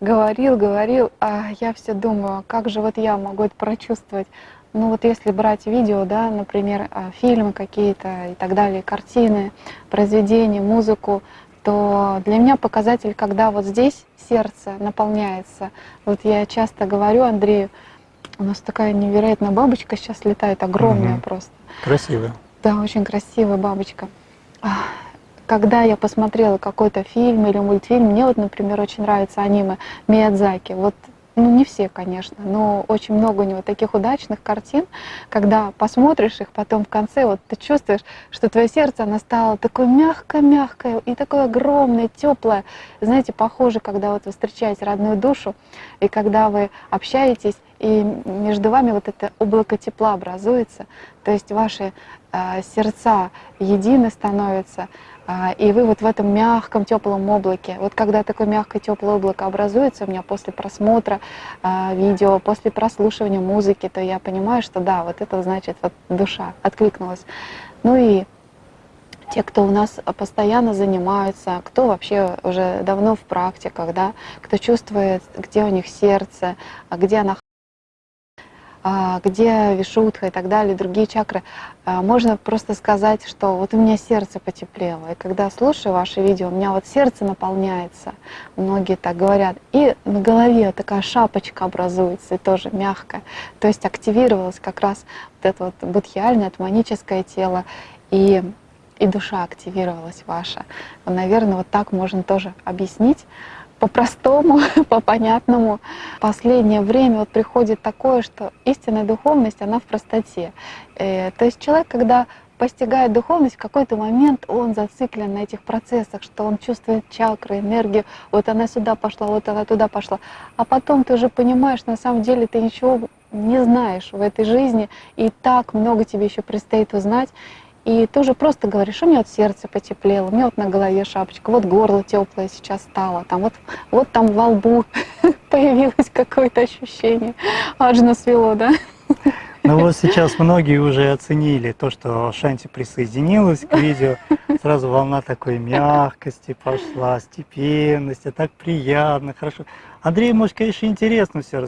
говорил, говорил, а я все думаю, как же вот я могу это прочувствовать. Ну вот если брать видео, да, например, а, фильмы какие-то и так далее, картины, произведения, музыку, то для меня показатель, когда вот здесь сердце наполняется. Вот я часто говорю Андрею, у нас такая невероятная бабочка сейчас летает, огромная угу. просто. Красивая. Да, очень красивая бабочка. Когда я посмотрела какой-то фильм или мультфильм, мне вот, например, очень нравится аниме Миядзаки. Вот ну не все, конечно, но очень много у него таких удачных картин, когда посмотришь их, потом в конце вот ты чувствуешь, что твое сердце, оно стало такое мягкое-мягкое и такое огромное, теплое. Знаете, похоже, когда вот вы встречаете родную душу, и когда вы общаетесь, и между вами вот это облако тепла образуется, то есть ваши э, сердца едины становятся, и вы вот в этом мягком, теплом облаке, вот когда такое мягкое, теплое облако образуется у меня после просмотра а, видео, после прослушивания музыки, то я понимаю, что да, вот это значит, вот душа откликнулась. Ну и те, кто у нас постоянно занимаются, кто вообще уже давно в практиках, да, кто чувствует, где у них сердце, а где она а, где вишутха и так далее, другие чакры, а, можно просто сказать, что вот у меня сердце потеплело. И когда слушаю ваши видео, у меня вот сердце наполняется, многие так говорят. И на голове такая шапочка образуется, и тоже мягкая. То есть активировалось как раз вот это вот будхиальное, атманическое тело, и, и душа активировалась ваша. Наверное, вот так можно тоже объяснить по-простому, по-понятному. Последнее время вот приходит такое, что истинная духовность, она в простоте. Э, то есть человек, когда постигает духовность, в какой-то момент он зациклен на этих процессах, что он чувствует чакры, энергию, вот она сюда пошла, вот она туда пошла. А потом ты уже понимаешь, на самом деле ты ничего не знаешь в этой жизни, и так много тебе еще предстоит узнать. И ты уже просто говоришь, у меня вот сердце потеплело, у меня вот на голове шапочка, вот горло теплое сейчас стало, там вот, вот там во лбу появилось какое-то ощущение. Аж свело, да? Ну вот сейчас многие уже оценили то, что Шанти присоединилась к видео. Сразу волна такой мягкости пошла, степенности, так приятно, хорошо. Андрей, может, конечно, интересно все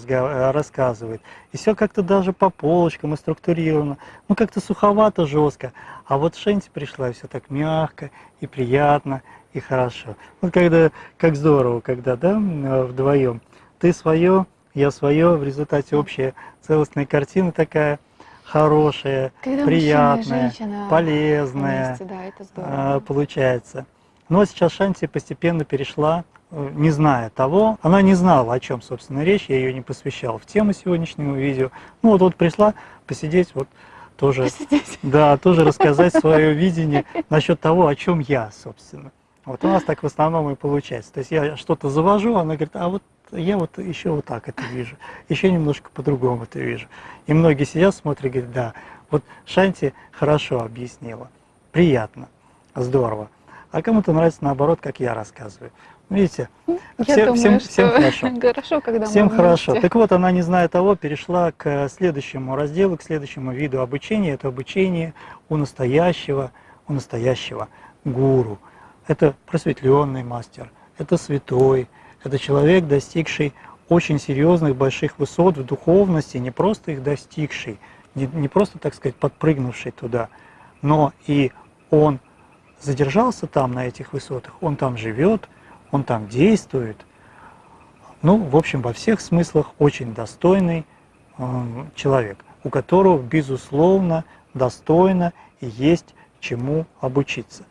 рассказывает. И все как-то даже по полочкам и структурировано. Ну, как-то суховато, жестко. А вот Шенти пришла, и все так мягко и приятно, и хорошо. Вот когда, как здорово, когда, да, вдвоем. Ты свое, я свое, в результате общая целостная картина такая хорошая, Когда приятная, полезная вместе, да, это здорово. получается. Но сейчас Шанти постепенно перешла, э, не зная того, она не знала, о чем, собственно, речь, я ее не посвящал в тему сегодняшнего видео. Ну вот, вот пришла посидеть, вот тоже, посидеть. да, тоже рассказать свое видение насчет того, о чем я, собственно. Вот у нас так в основном и получается. То есть я что-то завожу, она говорит, а вот я вот еще вот так это вижу, еще немножко по-другому это вижу. И многие сидят, смотрят, говорят, да, вот Шанти хорошо объяснила, приятно, здорово. А кому-то нравится наоборот, как я рассказываю. Видите, я все, думаю, всем, всем хорошо. Хорошо, когда всем хорошо. Так вот, она, не зная того, перешла к следующему разделу, к следующему виду обучения. Это обучение у настоящего, у настоящего гуру. Это просветленный мастер, это святой, это человек, достигший очень серьезных больших высот в духовности, не просто их достигший, не, не просто, так сказать, подпрыгнувший туда, но и он задержался там, на этих высотах, он там живет, он там действует. Ну, в общем, во всех смыслах очень достойный э, человек, у которого, безусловно, достойно и есть чему обучиться.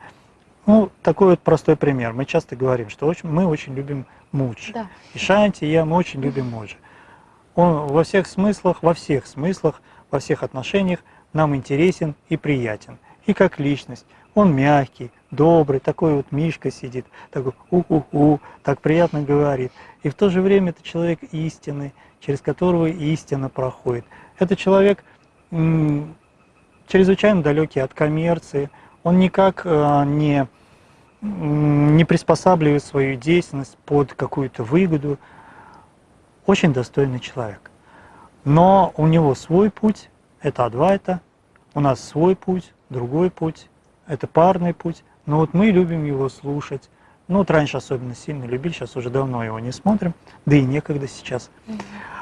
Ну, такой вот простой пример. Мы часто говорим, что очень, мы очень любим Муджи. Да. И Шанти, и я, мы очень любим Муджи. Он во всех смыслах, во всех смыслах, во всех отношениях нам интересен и приятен. И как личность. Он мягкий, добрый, такой вот Мишка сидит, такой у-у-у, так приятно говорит. И в то же время это человек истины, через которого истина проходит. Это человек чрезвычайно далекий от коммерции, он никак э, не, не приспосабливает свою деятельность под какую-то выгоду. Очень достойный человек. Но у него свой путь, это Адвайта, у нас свой путь, другой путь, это парный путь, но вот мы любим его слушать. Ну вот раньше особенно сильно любили, сейчас уже давно его не смотрим, да и некогда сейчас.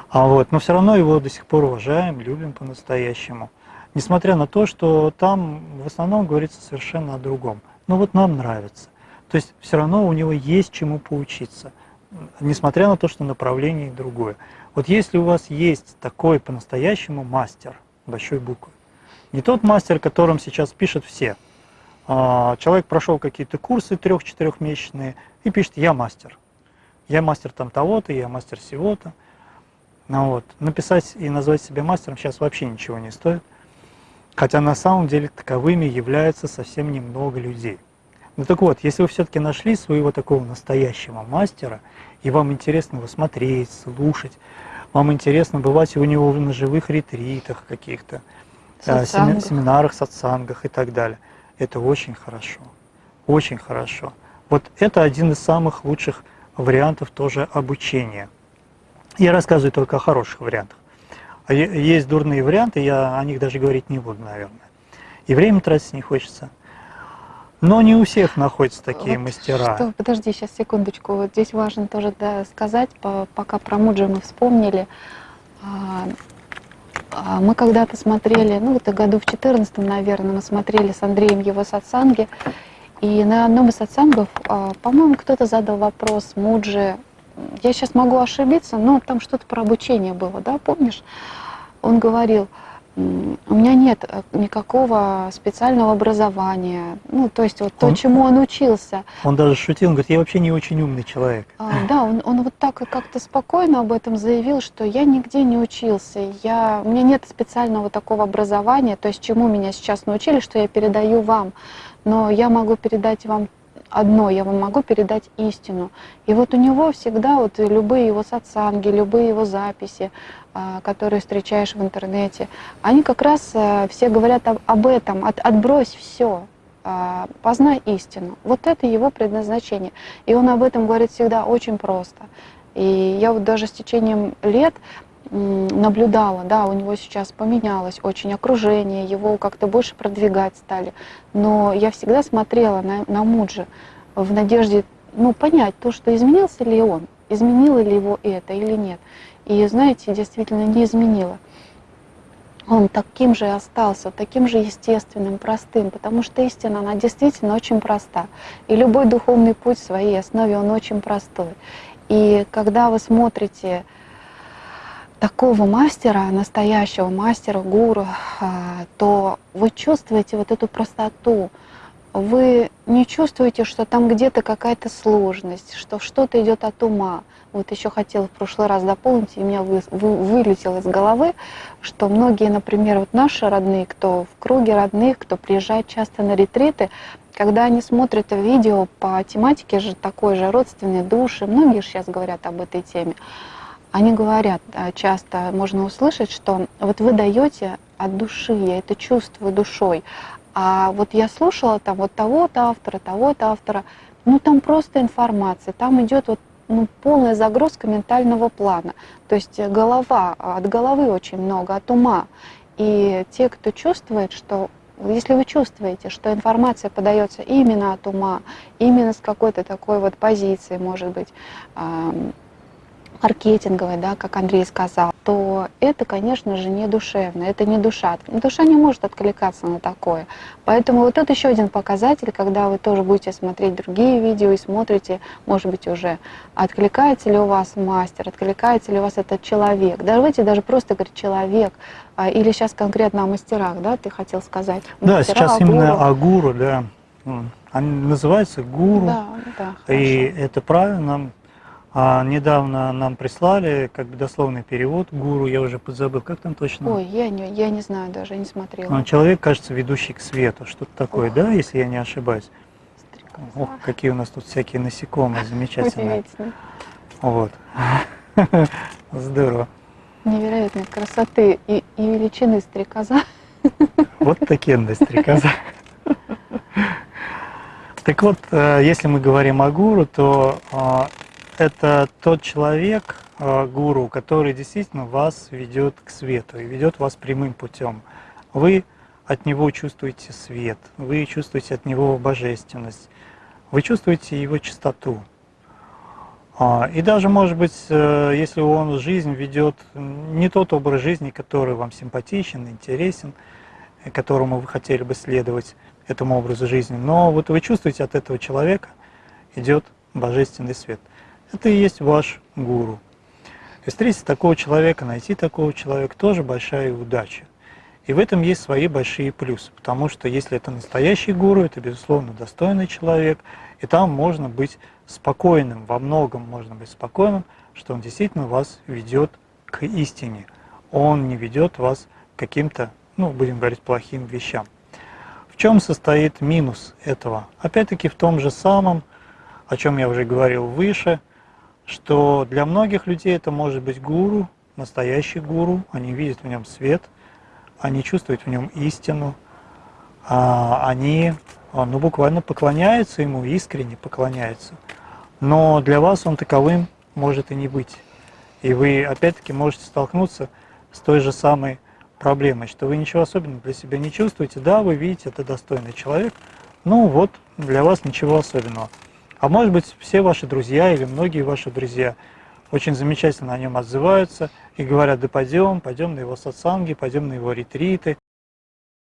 А вот, но все равно его до сих пор уважаем, любим по-настоящему. Несмотря на то, что там в основном говорится совершенно о другом. Но вот нам нравится. То есть все равно у него есть чему поучиться, несмотря на то, что направление другое. Вот если у вас есть такой по-настоящему мастер, большой буквы, не тот мастер, которым сейчас пишут все. А, человек прошел какие-то курсы трех-четырехмесячные и пишет «я мастер». Я мастер там того-то, я мастер всего-то. Ну, вот. Написать и назвать себя мастером сейчас вообще ничего не стоит. Хотя на самом деле таковыми являются совсем немного людей. Ну так вот, если вы все-таки нашли своего такого настоящего мастера, и вам интересно его смотреть, слушать, вам интересно бывать у него на живых ретритах каких-то, э, семинарах, сатсангах и так далее, это очень хорошо, очень хорошо. Вот это один из самых лучших вариантов тоже обучения. Я рассказываю только о хороших вариантах. А есть дурные варианты, я о них даже говорить не буду, наверное. И время тратить не хочется. Но не у всех находятся такие Вот мастера. Что, подожди, сейчас секундочку. Вот здесь важно тоже да, сказать, по- пока про Муджи мы вспомнили. А, Мы когда-то смотрели, ну вот году в 14 наверное, мы смотрели с Андреем его сатсанги. И на одном из сатсангов, а, по-моему, кто-то задал вопрос Муджи. Я сейчас могу ошибиться, но там что-то про обучение было, да, помнишь? Он говорил, «М, у меня нет э, никакого специального образования, ну, то есть вот то, Он- чему он учился. Он даже шутил, он говорит, я вообще не очень умный человек. А, да, он, он вот так и как-то спокойно об этом заявил, что я нигде не учился, я, у меня нет специального такого образования, то есть чему меня сейчас научили, что я передаю вам, но я могу передать вам одно, я вам могу передать истину. И вот у него всегда вот любые его сатсанги, любые его записи, а, которые встречаешь в интернете, они как раз а, все говорят об, этом, от, отбрось все, познай истину. Вот это его предназначение. И он об этом говорит всегда очень просто. И я вот даже с течением лет наблюдала, да, у него сейчас поменялось очень окружение, его как-то больше продвигать стали. Но я всегда смотрела на, на Муджи в надежде, ну, понять то, что изменился ли он, изменило ли его это или нет. И, знаете, действительно не изменило. Он таким же и остался, таким же естественным, простым, потому что истина, она действительно очень проста. И любой духовный путь в своей основе, он очень простой. И когда вы смотрите такого мастера, настоящего мастера, гуру, а, то вы чувствуете вот эту простоту. Вы не чувствуете, что там где-то какая-то сложность, что что-то идет от ума. Вот еще хотела в прошлый раз дополнить, и у меня вы, вы- вылетело из головы, что многие, например, вот наши родные, кто в круге родных, кто приезжает часто на ретриты, когда они смотрят видео по тематике же такой же родственной души, многие сейчас говорят об этой теме, они говорят, а, часто можно услышать, что вот вы даете от души, я это чувствую душой, а вот я слушала там вот того-то автора, того-то автора, ну там просто информация, там идет вот ну, полная загрузка ментального плана. То есть э, голова, а, от головы очень много, от ума. И те, кто чувствует, что если вы чувствуете, что информация подается именно от ума, именно с какой-то такой вот позиции, может быть, маркетинговой, да, как Андрей сказал, то это, конечно же, не душевно, это не душа. Душа не может откликаться на такое. Поэтому вот это еще один показатель, когда вы тоже будете смотреть другие видео и смотрите, может быть, уже откликается ли у вас мастер, откликается ли у вас этот человек. Давайте даже просто говорить человек, а, или сейчас конкретно о мастерах, да, ты хотел сказать? Да, Мастера, сейчас гуру. именно о гуру, да. Они называются гуру. Да, да, И это правильно. А, недавно нам прислали как бы дословный перевод гуру, я уже подзабыл, как там точно? Ой, я не, я не знаю даже, не смотрела. А, Человек, кажется, ведущий к свету, что-то такое, Ох. да, если я не ошибаюсь? Стрекоза. Ох, какие у нас тут всякие насекомые замечательные. Вот. Здорово. Невероятной красоты и, и величины стрекоза. Вот такие стрекоза. Так вот, э, если мы говорим о гуру, то э, это тот человек, э, гуру, который действительно вас ведет к свету и ведет вас прямым путем. Вы от него чувствуете свет, вы чувствуете от него божественность, вы чувствуете его чистоту. А, и даже, может быть, э, если он жизнь ведет не тот образ жизни, который вам симпатичен, интересен, которому вы хотели бы следовать этому образу жизни, но вот вы чувствуете от этого человека идет божественный свет. Это и есть ваш гуру. И встретить такого человека, найти такого человека тоже большая удача. И в этом есть свои большие плюсы, потому что если это настоящий гуру, это, безусловно, достойный человек, и там можно быть спокойным, во многом можно быть спокойным, что он действительно вас ведет к истине. Он не ведет вас к каким-то, ну, будем говорить, плохим вещам. В чем состоит минус этого? Опять-таки в том же самом, о чем я уже говорил выше, что для многих людей это может быть гуру, настоящий гуру, они видят в нем свет – они чувствуют в нем истину, а, они а, ну, буквально поклоняются ему, искренне поклоняются. Но для вас он таковым может и не быть. И вы опять-таки можете столкнуться с той же самой проблемой, что вы ничего особенного для себя не чувствуете. Да, вы видите, это достойный человек, ну вот, для вас ничего особенного. А может быть, все ваши друзья или многие ваши друзья очень замечательно о нем отзываются, и говорят, да пойдем, пойдем на его сатсанги, пойдем на его ретриты,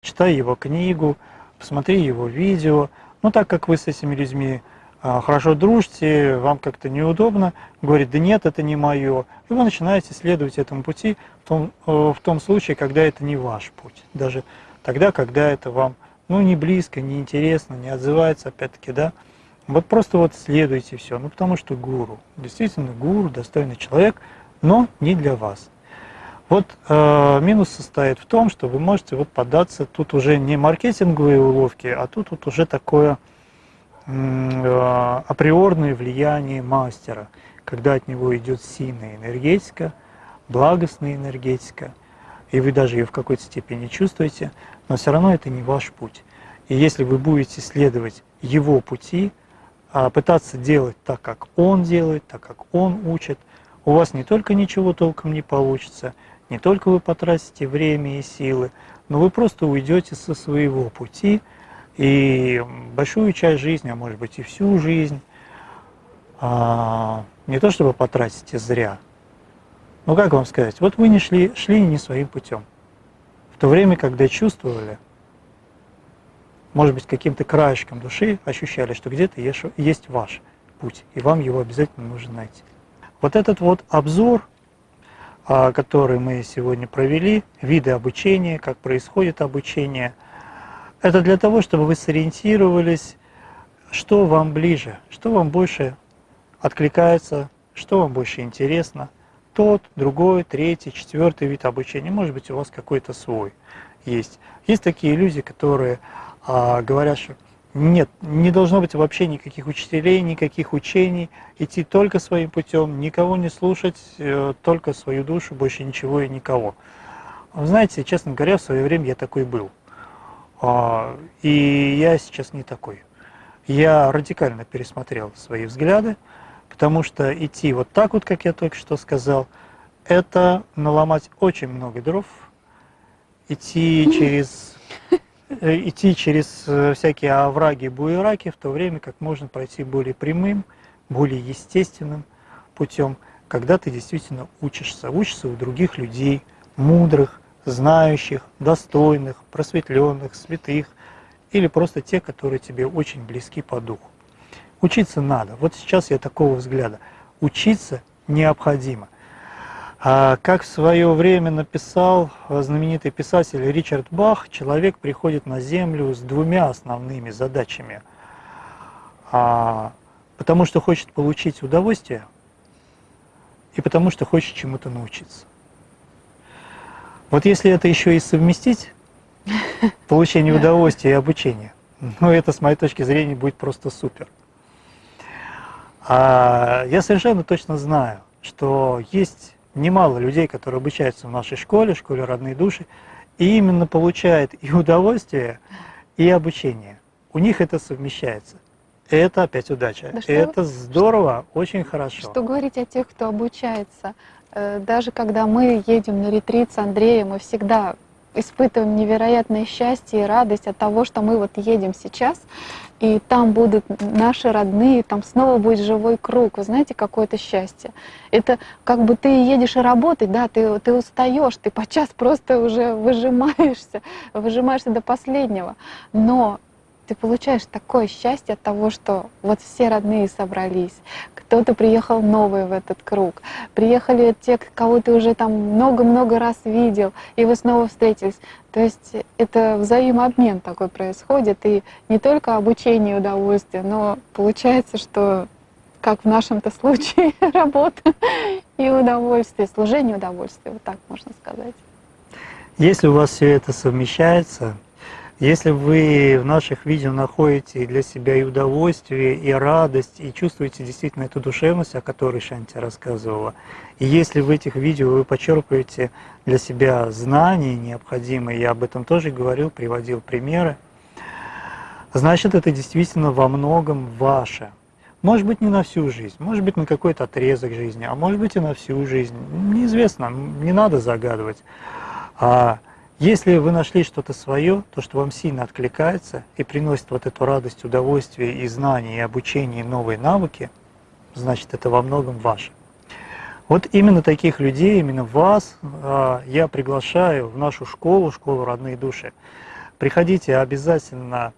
читай его книгу, посмотри его видео. Но так как вы с этими людьми а, хорошо дружите, вам как-то неудобно, говорит, да нет, это не мое. И вы начинаете следовать этому пути в том, э, в том случае, когда это не ваш путь. Даже тогда, когда это вам ну, не близко, не интересно, не отзывается, опять-таки, да. Вот просто вот следуйте все. Ну, потому что гуру, действительно гуру, достойный человек – но не для вас. Вот э, минус состоит в том, что вы можете вот податься, тут уже не маркетинговые уловки, а тут вот уже такое э, априорное влияние мастера, когда от него идет сильная энергетика, благостная энергетика, и вы даже ее в какой-то степени чувствуете, но все равно это не ваш путь. И если вы будете следовать его пути, пытаться делать так, как он делает, так, как он учит – у вас не только ничего толком не получится, не только вы потратите время и силы, но вы просто уйдете со своего пути, и большую часть жизни, а может быть и всю жизнь, а, не то чтобы потратите зря, но как вам сказать, вот вы не шли, шли не своим путем. В то время, когда чувствовали, может быть, каким-то краешком души ощущали, что где-то есть ваш путь, и вам его обязательно нужно найти. Вот этот вот обзор, а, который мы сегодня провели, виды обучения, как происходит обучение, это для того, чтобы вы сориентировались, что вам ближе, что вам больше откликается, что вам больше интересно. Тот, другой, третий, четвертый вид обучения, может быть, у вас какой-то свой есть. Есть такие люди, которые а, говорят, что нет, не должно быть вообще никаких учителей, никаких учений, идти только своим путем, никого не слушать, э, только свою душу, больше ничего и никого. Вы знаете, честно говоря, в свое время я такой был. А, и я сейчас не такой. Я радикально пересмотрел свои взгляды, потому что идти вот так вот, как я только что сказал, это наломать очень много дров, идти через идти через э, всякие овраги, буераки, в то время как можно пройти более прямым, более естественным путем, когда ты действительно учишься, учишься у других людей, мудрых, знающих, достойных, просветленных, святых, или просто те, которые тебе очень близки по духу. Учиться надо. Вот сейчас я такого взгляда. Учиться необходимо. А как в свое время написал знаменитый писатель Ричард Бах, человек приходит на Землю с двумя основными задачами. А, потому что хочет получить удовольствие и потому что хочет чему-то научиться. Вот если это еще и совместить, получение удовольствия и обучение, ну это с моей точки зрения будет просто супер. А я совершенно точно знаю, что есть немало людей, которые обучаются в нашей школе, школе родные души, и именно получают и удовольствие, и обучение. У них это совмещается. Это опять удача. Да что, это здорово, что, очень хорошо. Что говорить о тех, кто обучается? Э, даже когда мы едем на ретрит с Андреем, мы всегда испытываем невероятное счастье и радость от того, что мы вот едем сейчас, и там будут наши родные, там снова будет живой круг. Вы знаете, какое-то счастье. Это как бы ты едешь и работать, да, ты, ты устаешь, ты подчас просто уже выжимаешься, выжимаешься до последнего. Но ты получаешь такое счастье от того, что вот все родные собрались, кто-то приехал новый в этот круг, приехали те, кого ты уже там много-много раз видел, и вы снова встретились. То есть это взаимообмен такой происходит, и не только обучение и удовольствие, но получается, что как в нашем-то случае, работа и удовольствие, служение удовольствия, вот так можно сказать. Если у вас все это совмещается, если вы в наших видео находите для себя и удовольствие, и радость, и чувствуете действительно эту душевность, о которой Шанти рассказывала, и если в этих видео вы почерпываете для себя знания необходимые, я об этом тоже говорил, приводил примеры, значит это действительно во многом ваше. Может быть не на всю жизнь, может быть на какой-то отрезок жизни, а может быть и на всю жизнь. Неизвестно, не надо загадывать. А если вы нашли что-то свое, то, что вам сильно откликается и приносит вот эту радость, удовольствие и знания, и обучение, и новые навыки, значит, это во многом ваше. Вот именно таких людей, именно вас а, я приглашаю в нашу школу, школу «Родные души». Приходите обязательно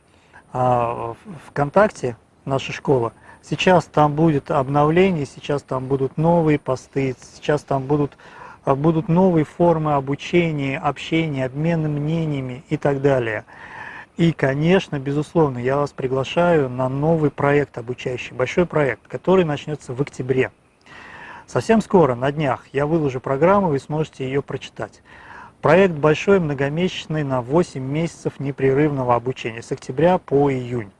а, в ВКонтакте, наша школа. Сейчас там будет обновление, сейчас там будут новые посты, сейчас там будут будут новые формы обучения, общения, обмена мнениями и так далее. И, конечно, безусловно, я вас приглашаю на новый проект обучающий, большой проект, который начнется в октябре. Совсем скоро, на днях, я выложу программу, вы сможете ее прочитать. Проект большой, многомесячный, на 8 месяцев непрерывного обучения, с октября по июнь.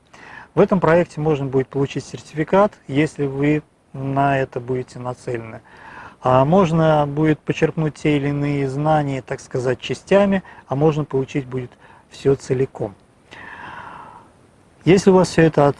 В этом проекте можно будет получить сертификат, если вы на это будете нацелены. А можно будет почерпнуть те или иные знания, так сказать, частями, а можно получить будет все целиком. Если у вас все это от,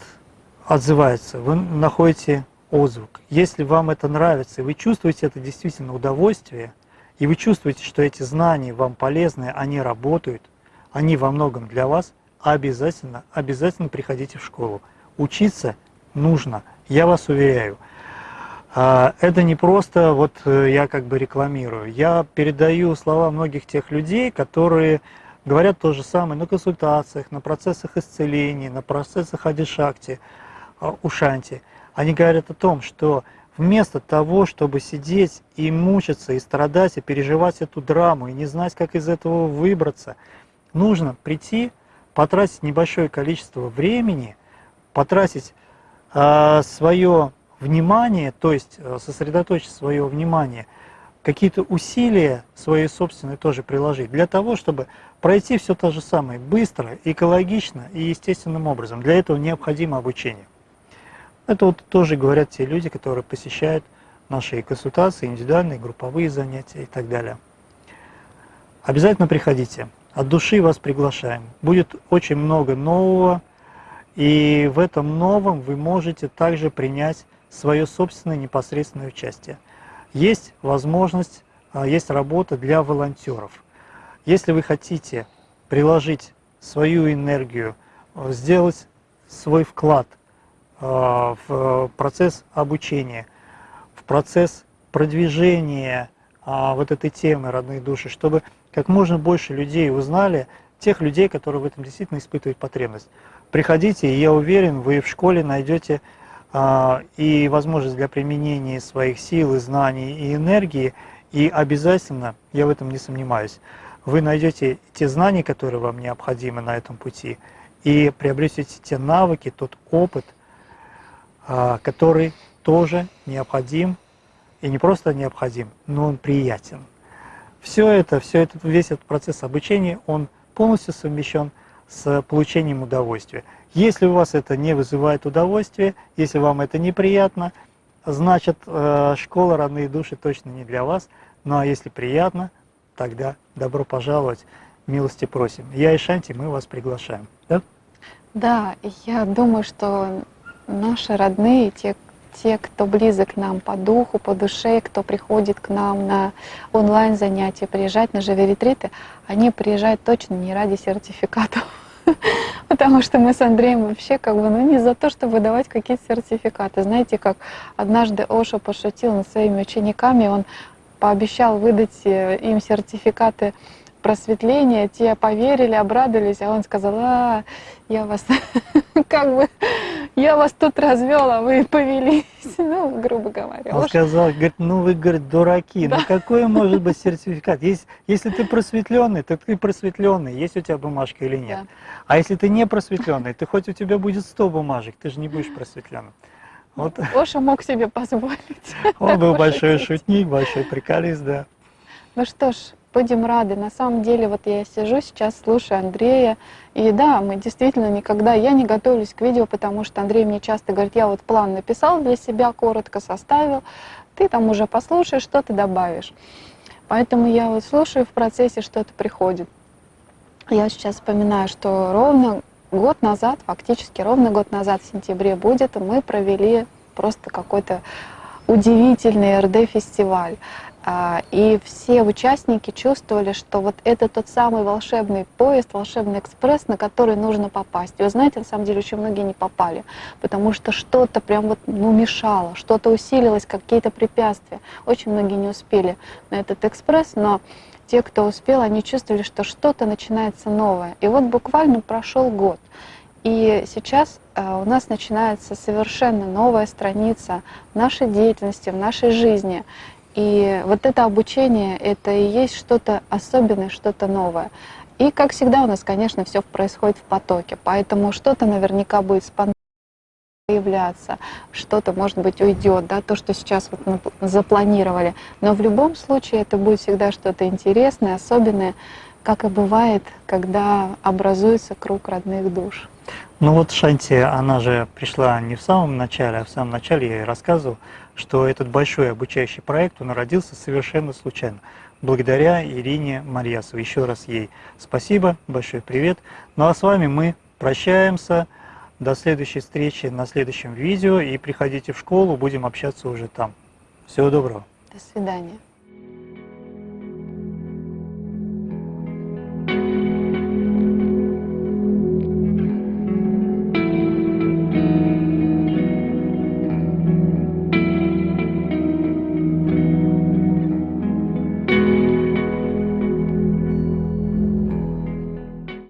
отзывается, вы находите отзвук, если вам это нравится, и вы чувствуете это действительно удовольствие, и вы чувствуете, что эти знания вам полезны, они работают, они во многом для вас, обязательно, обязательно приходите в школу. Учиться нужно, я вас уверяю. А, это не просто вот э, я как бы рекламирую. Я передаю слова многих тех людей, которые говорят то же самое на консультациях, на процессах исцеления, на процессах адишакти, а, ушанти. Они говорят о том, что вместо того, чтобы сидеть и мучиться, и страдать, и переживать эту драму, и не знать, как из этого выбраться, нужно прийти, потратить небольшое количество времени, потратить э, свое внимание, то есть э, сосредоточить свое внимание, какие-то усилия свои собственные тоже приложить, для того, чтобы пройти все то же самое быстро, экологично и естественным образом. Для этого необходимо обучение. Это вот тоже говорят те люди, которые посещают наши консультации, индивидуальные, групповые занятия и так далее. Обязательно приходите. От души вас приглашаем. Будет очень много нового, и в этом новом вы можете также принять свое собственное непосредственное участие. Есть возможность, а, есть работа для волонтеров. Если вы хотите приложить свою энергию, а, сделать свой вклад а, в процесс обучения, в процесс продвижения вот этой темы родной души, чтобы как можно больше людей узнали, тех людей, которые в этом действительно испытывают потребность. Приходите, и я уверен, вы в школе найдете и возможность для применения своих сил, и знаний и энергии, и обязательно, я в этом не сомневаюсь, вы найдете те знания, которые вам необходимы на этом пути, и приобретете те навыки, тот опыт, а, который тоже необходим, и не просто необходим, но он приятен. Все это, все это, весь этот процесс обучения, он полностью совмещен с получением удовольствия. Если у вас это не вызывает удовольствия, если вам это неприятно, значит э, школа «Родные души» точно не для вас. Ну а если приятно, тогда добро пожаловать, милости просим. Я и Шанти, мы вас приглашаем. Да, да я думаю, что наши родные, те, те, кто близок нам по духу, по душе, кто приходит к нам на онлайн-занятия, приезжать на живи-ретриты, они приезжают точно не ради сертификатов. Потому что мы с Андреем вообще как бы, ну не за то, чтобы давать какие-то сертификаты. Знаете, как однажды Оша пошутил над своими учениками, он пообещал выдать э, им сертификаты просветления, те поверили, обрадовались, а он сказал, а, я вас как бы, я вас тут развел, а вы повелись, ну, грубо говоря. Он сказал, говорит, ну вы, говорит, дураки, ну какой может быть сертификат? Есть, если ты просветленный, то ты просветленный, есть у тебя бумажка или нет. Да. А если ты не просветленный, ты хоть у тебя будет 100 бумажек, ты же не будешь просветленным. Вот. Оша мог себе позволить. Он был большой шутник, большой приколист, да. Ну что ж, будем рады. На самом деле, вот я сижу сейчас, слушаю Андрея, и да, мы действительно никогда, я не готовлюсь к видео, потому что Андрей мне часто говорит, я вот план написал для себя, коротко составил, ты там уже послушаешь, что ты добавишь. Поэтому я вот слушаю в процессе, что-то приходит. Я сейчас вспоминаю, что ровно год назад, фактически ровно год назад, в сентябре будет, мы провели просто какой-то удивительный РД-фестиваль. А, и все участники чувствовали, что вот это тот самый волшебный поезд, волшебный экспресс, на который нужно попасть. И вы знаете, на самом деле очень многие не попали, потому что что-то прям вот ну, мешало, что-то усилилось, какие-то препятствия. Очень многие не успели на этот экспресс, но те, кто успел, они чувствовали, что что-то начинается новое. И вот буквально прошел год. И сейчас э, у нас начинается совершенно новая страница в нашей деятельности, в нашей жизни. И вот это обучение, это и есть что-то особенное, что-то новое. И, как всегда, у нас, конечно, все происходит в потоке, поэтому что-то наверняка будет спонтанно появляться, что-то, может быть, уйдет, да, то, что сейчас вот запланировали. Но в любом случае это будет всегда что-то интересное, особенное, как и бывает, когда образуется круг родных душ. Ну вот Шанти, она же пришла не в самом начале, а в самом начале я ей рассказывал, что этот большой обучающий проект, он родился совершенно случайно, благодаря Ирине Марьясовой. Еще раз ей спасибо, большой привет. Ну а с вами мы прощаемся. До следующей встречи на следующем видео. И приходите в школу, будем общаться уже там. Всего доброго. До свидания.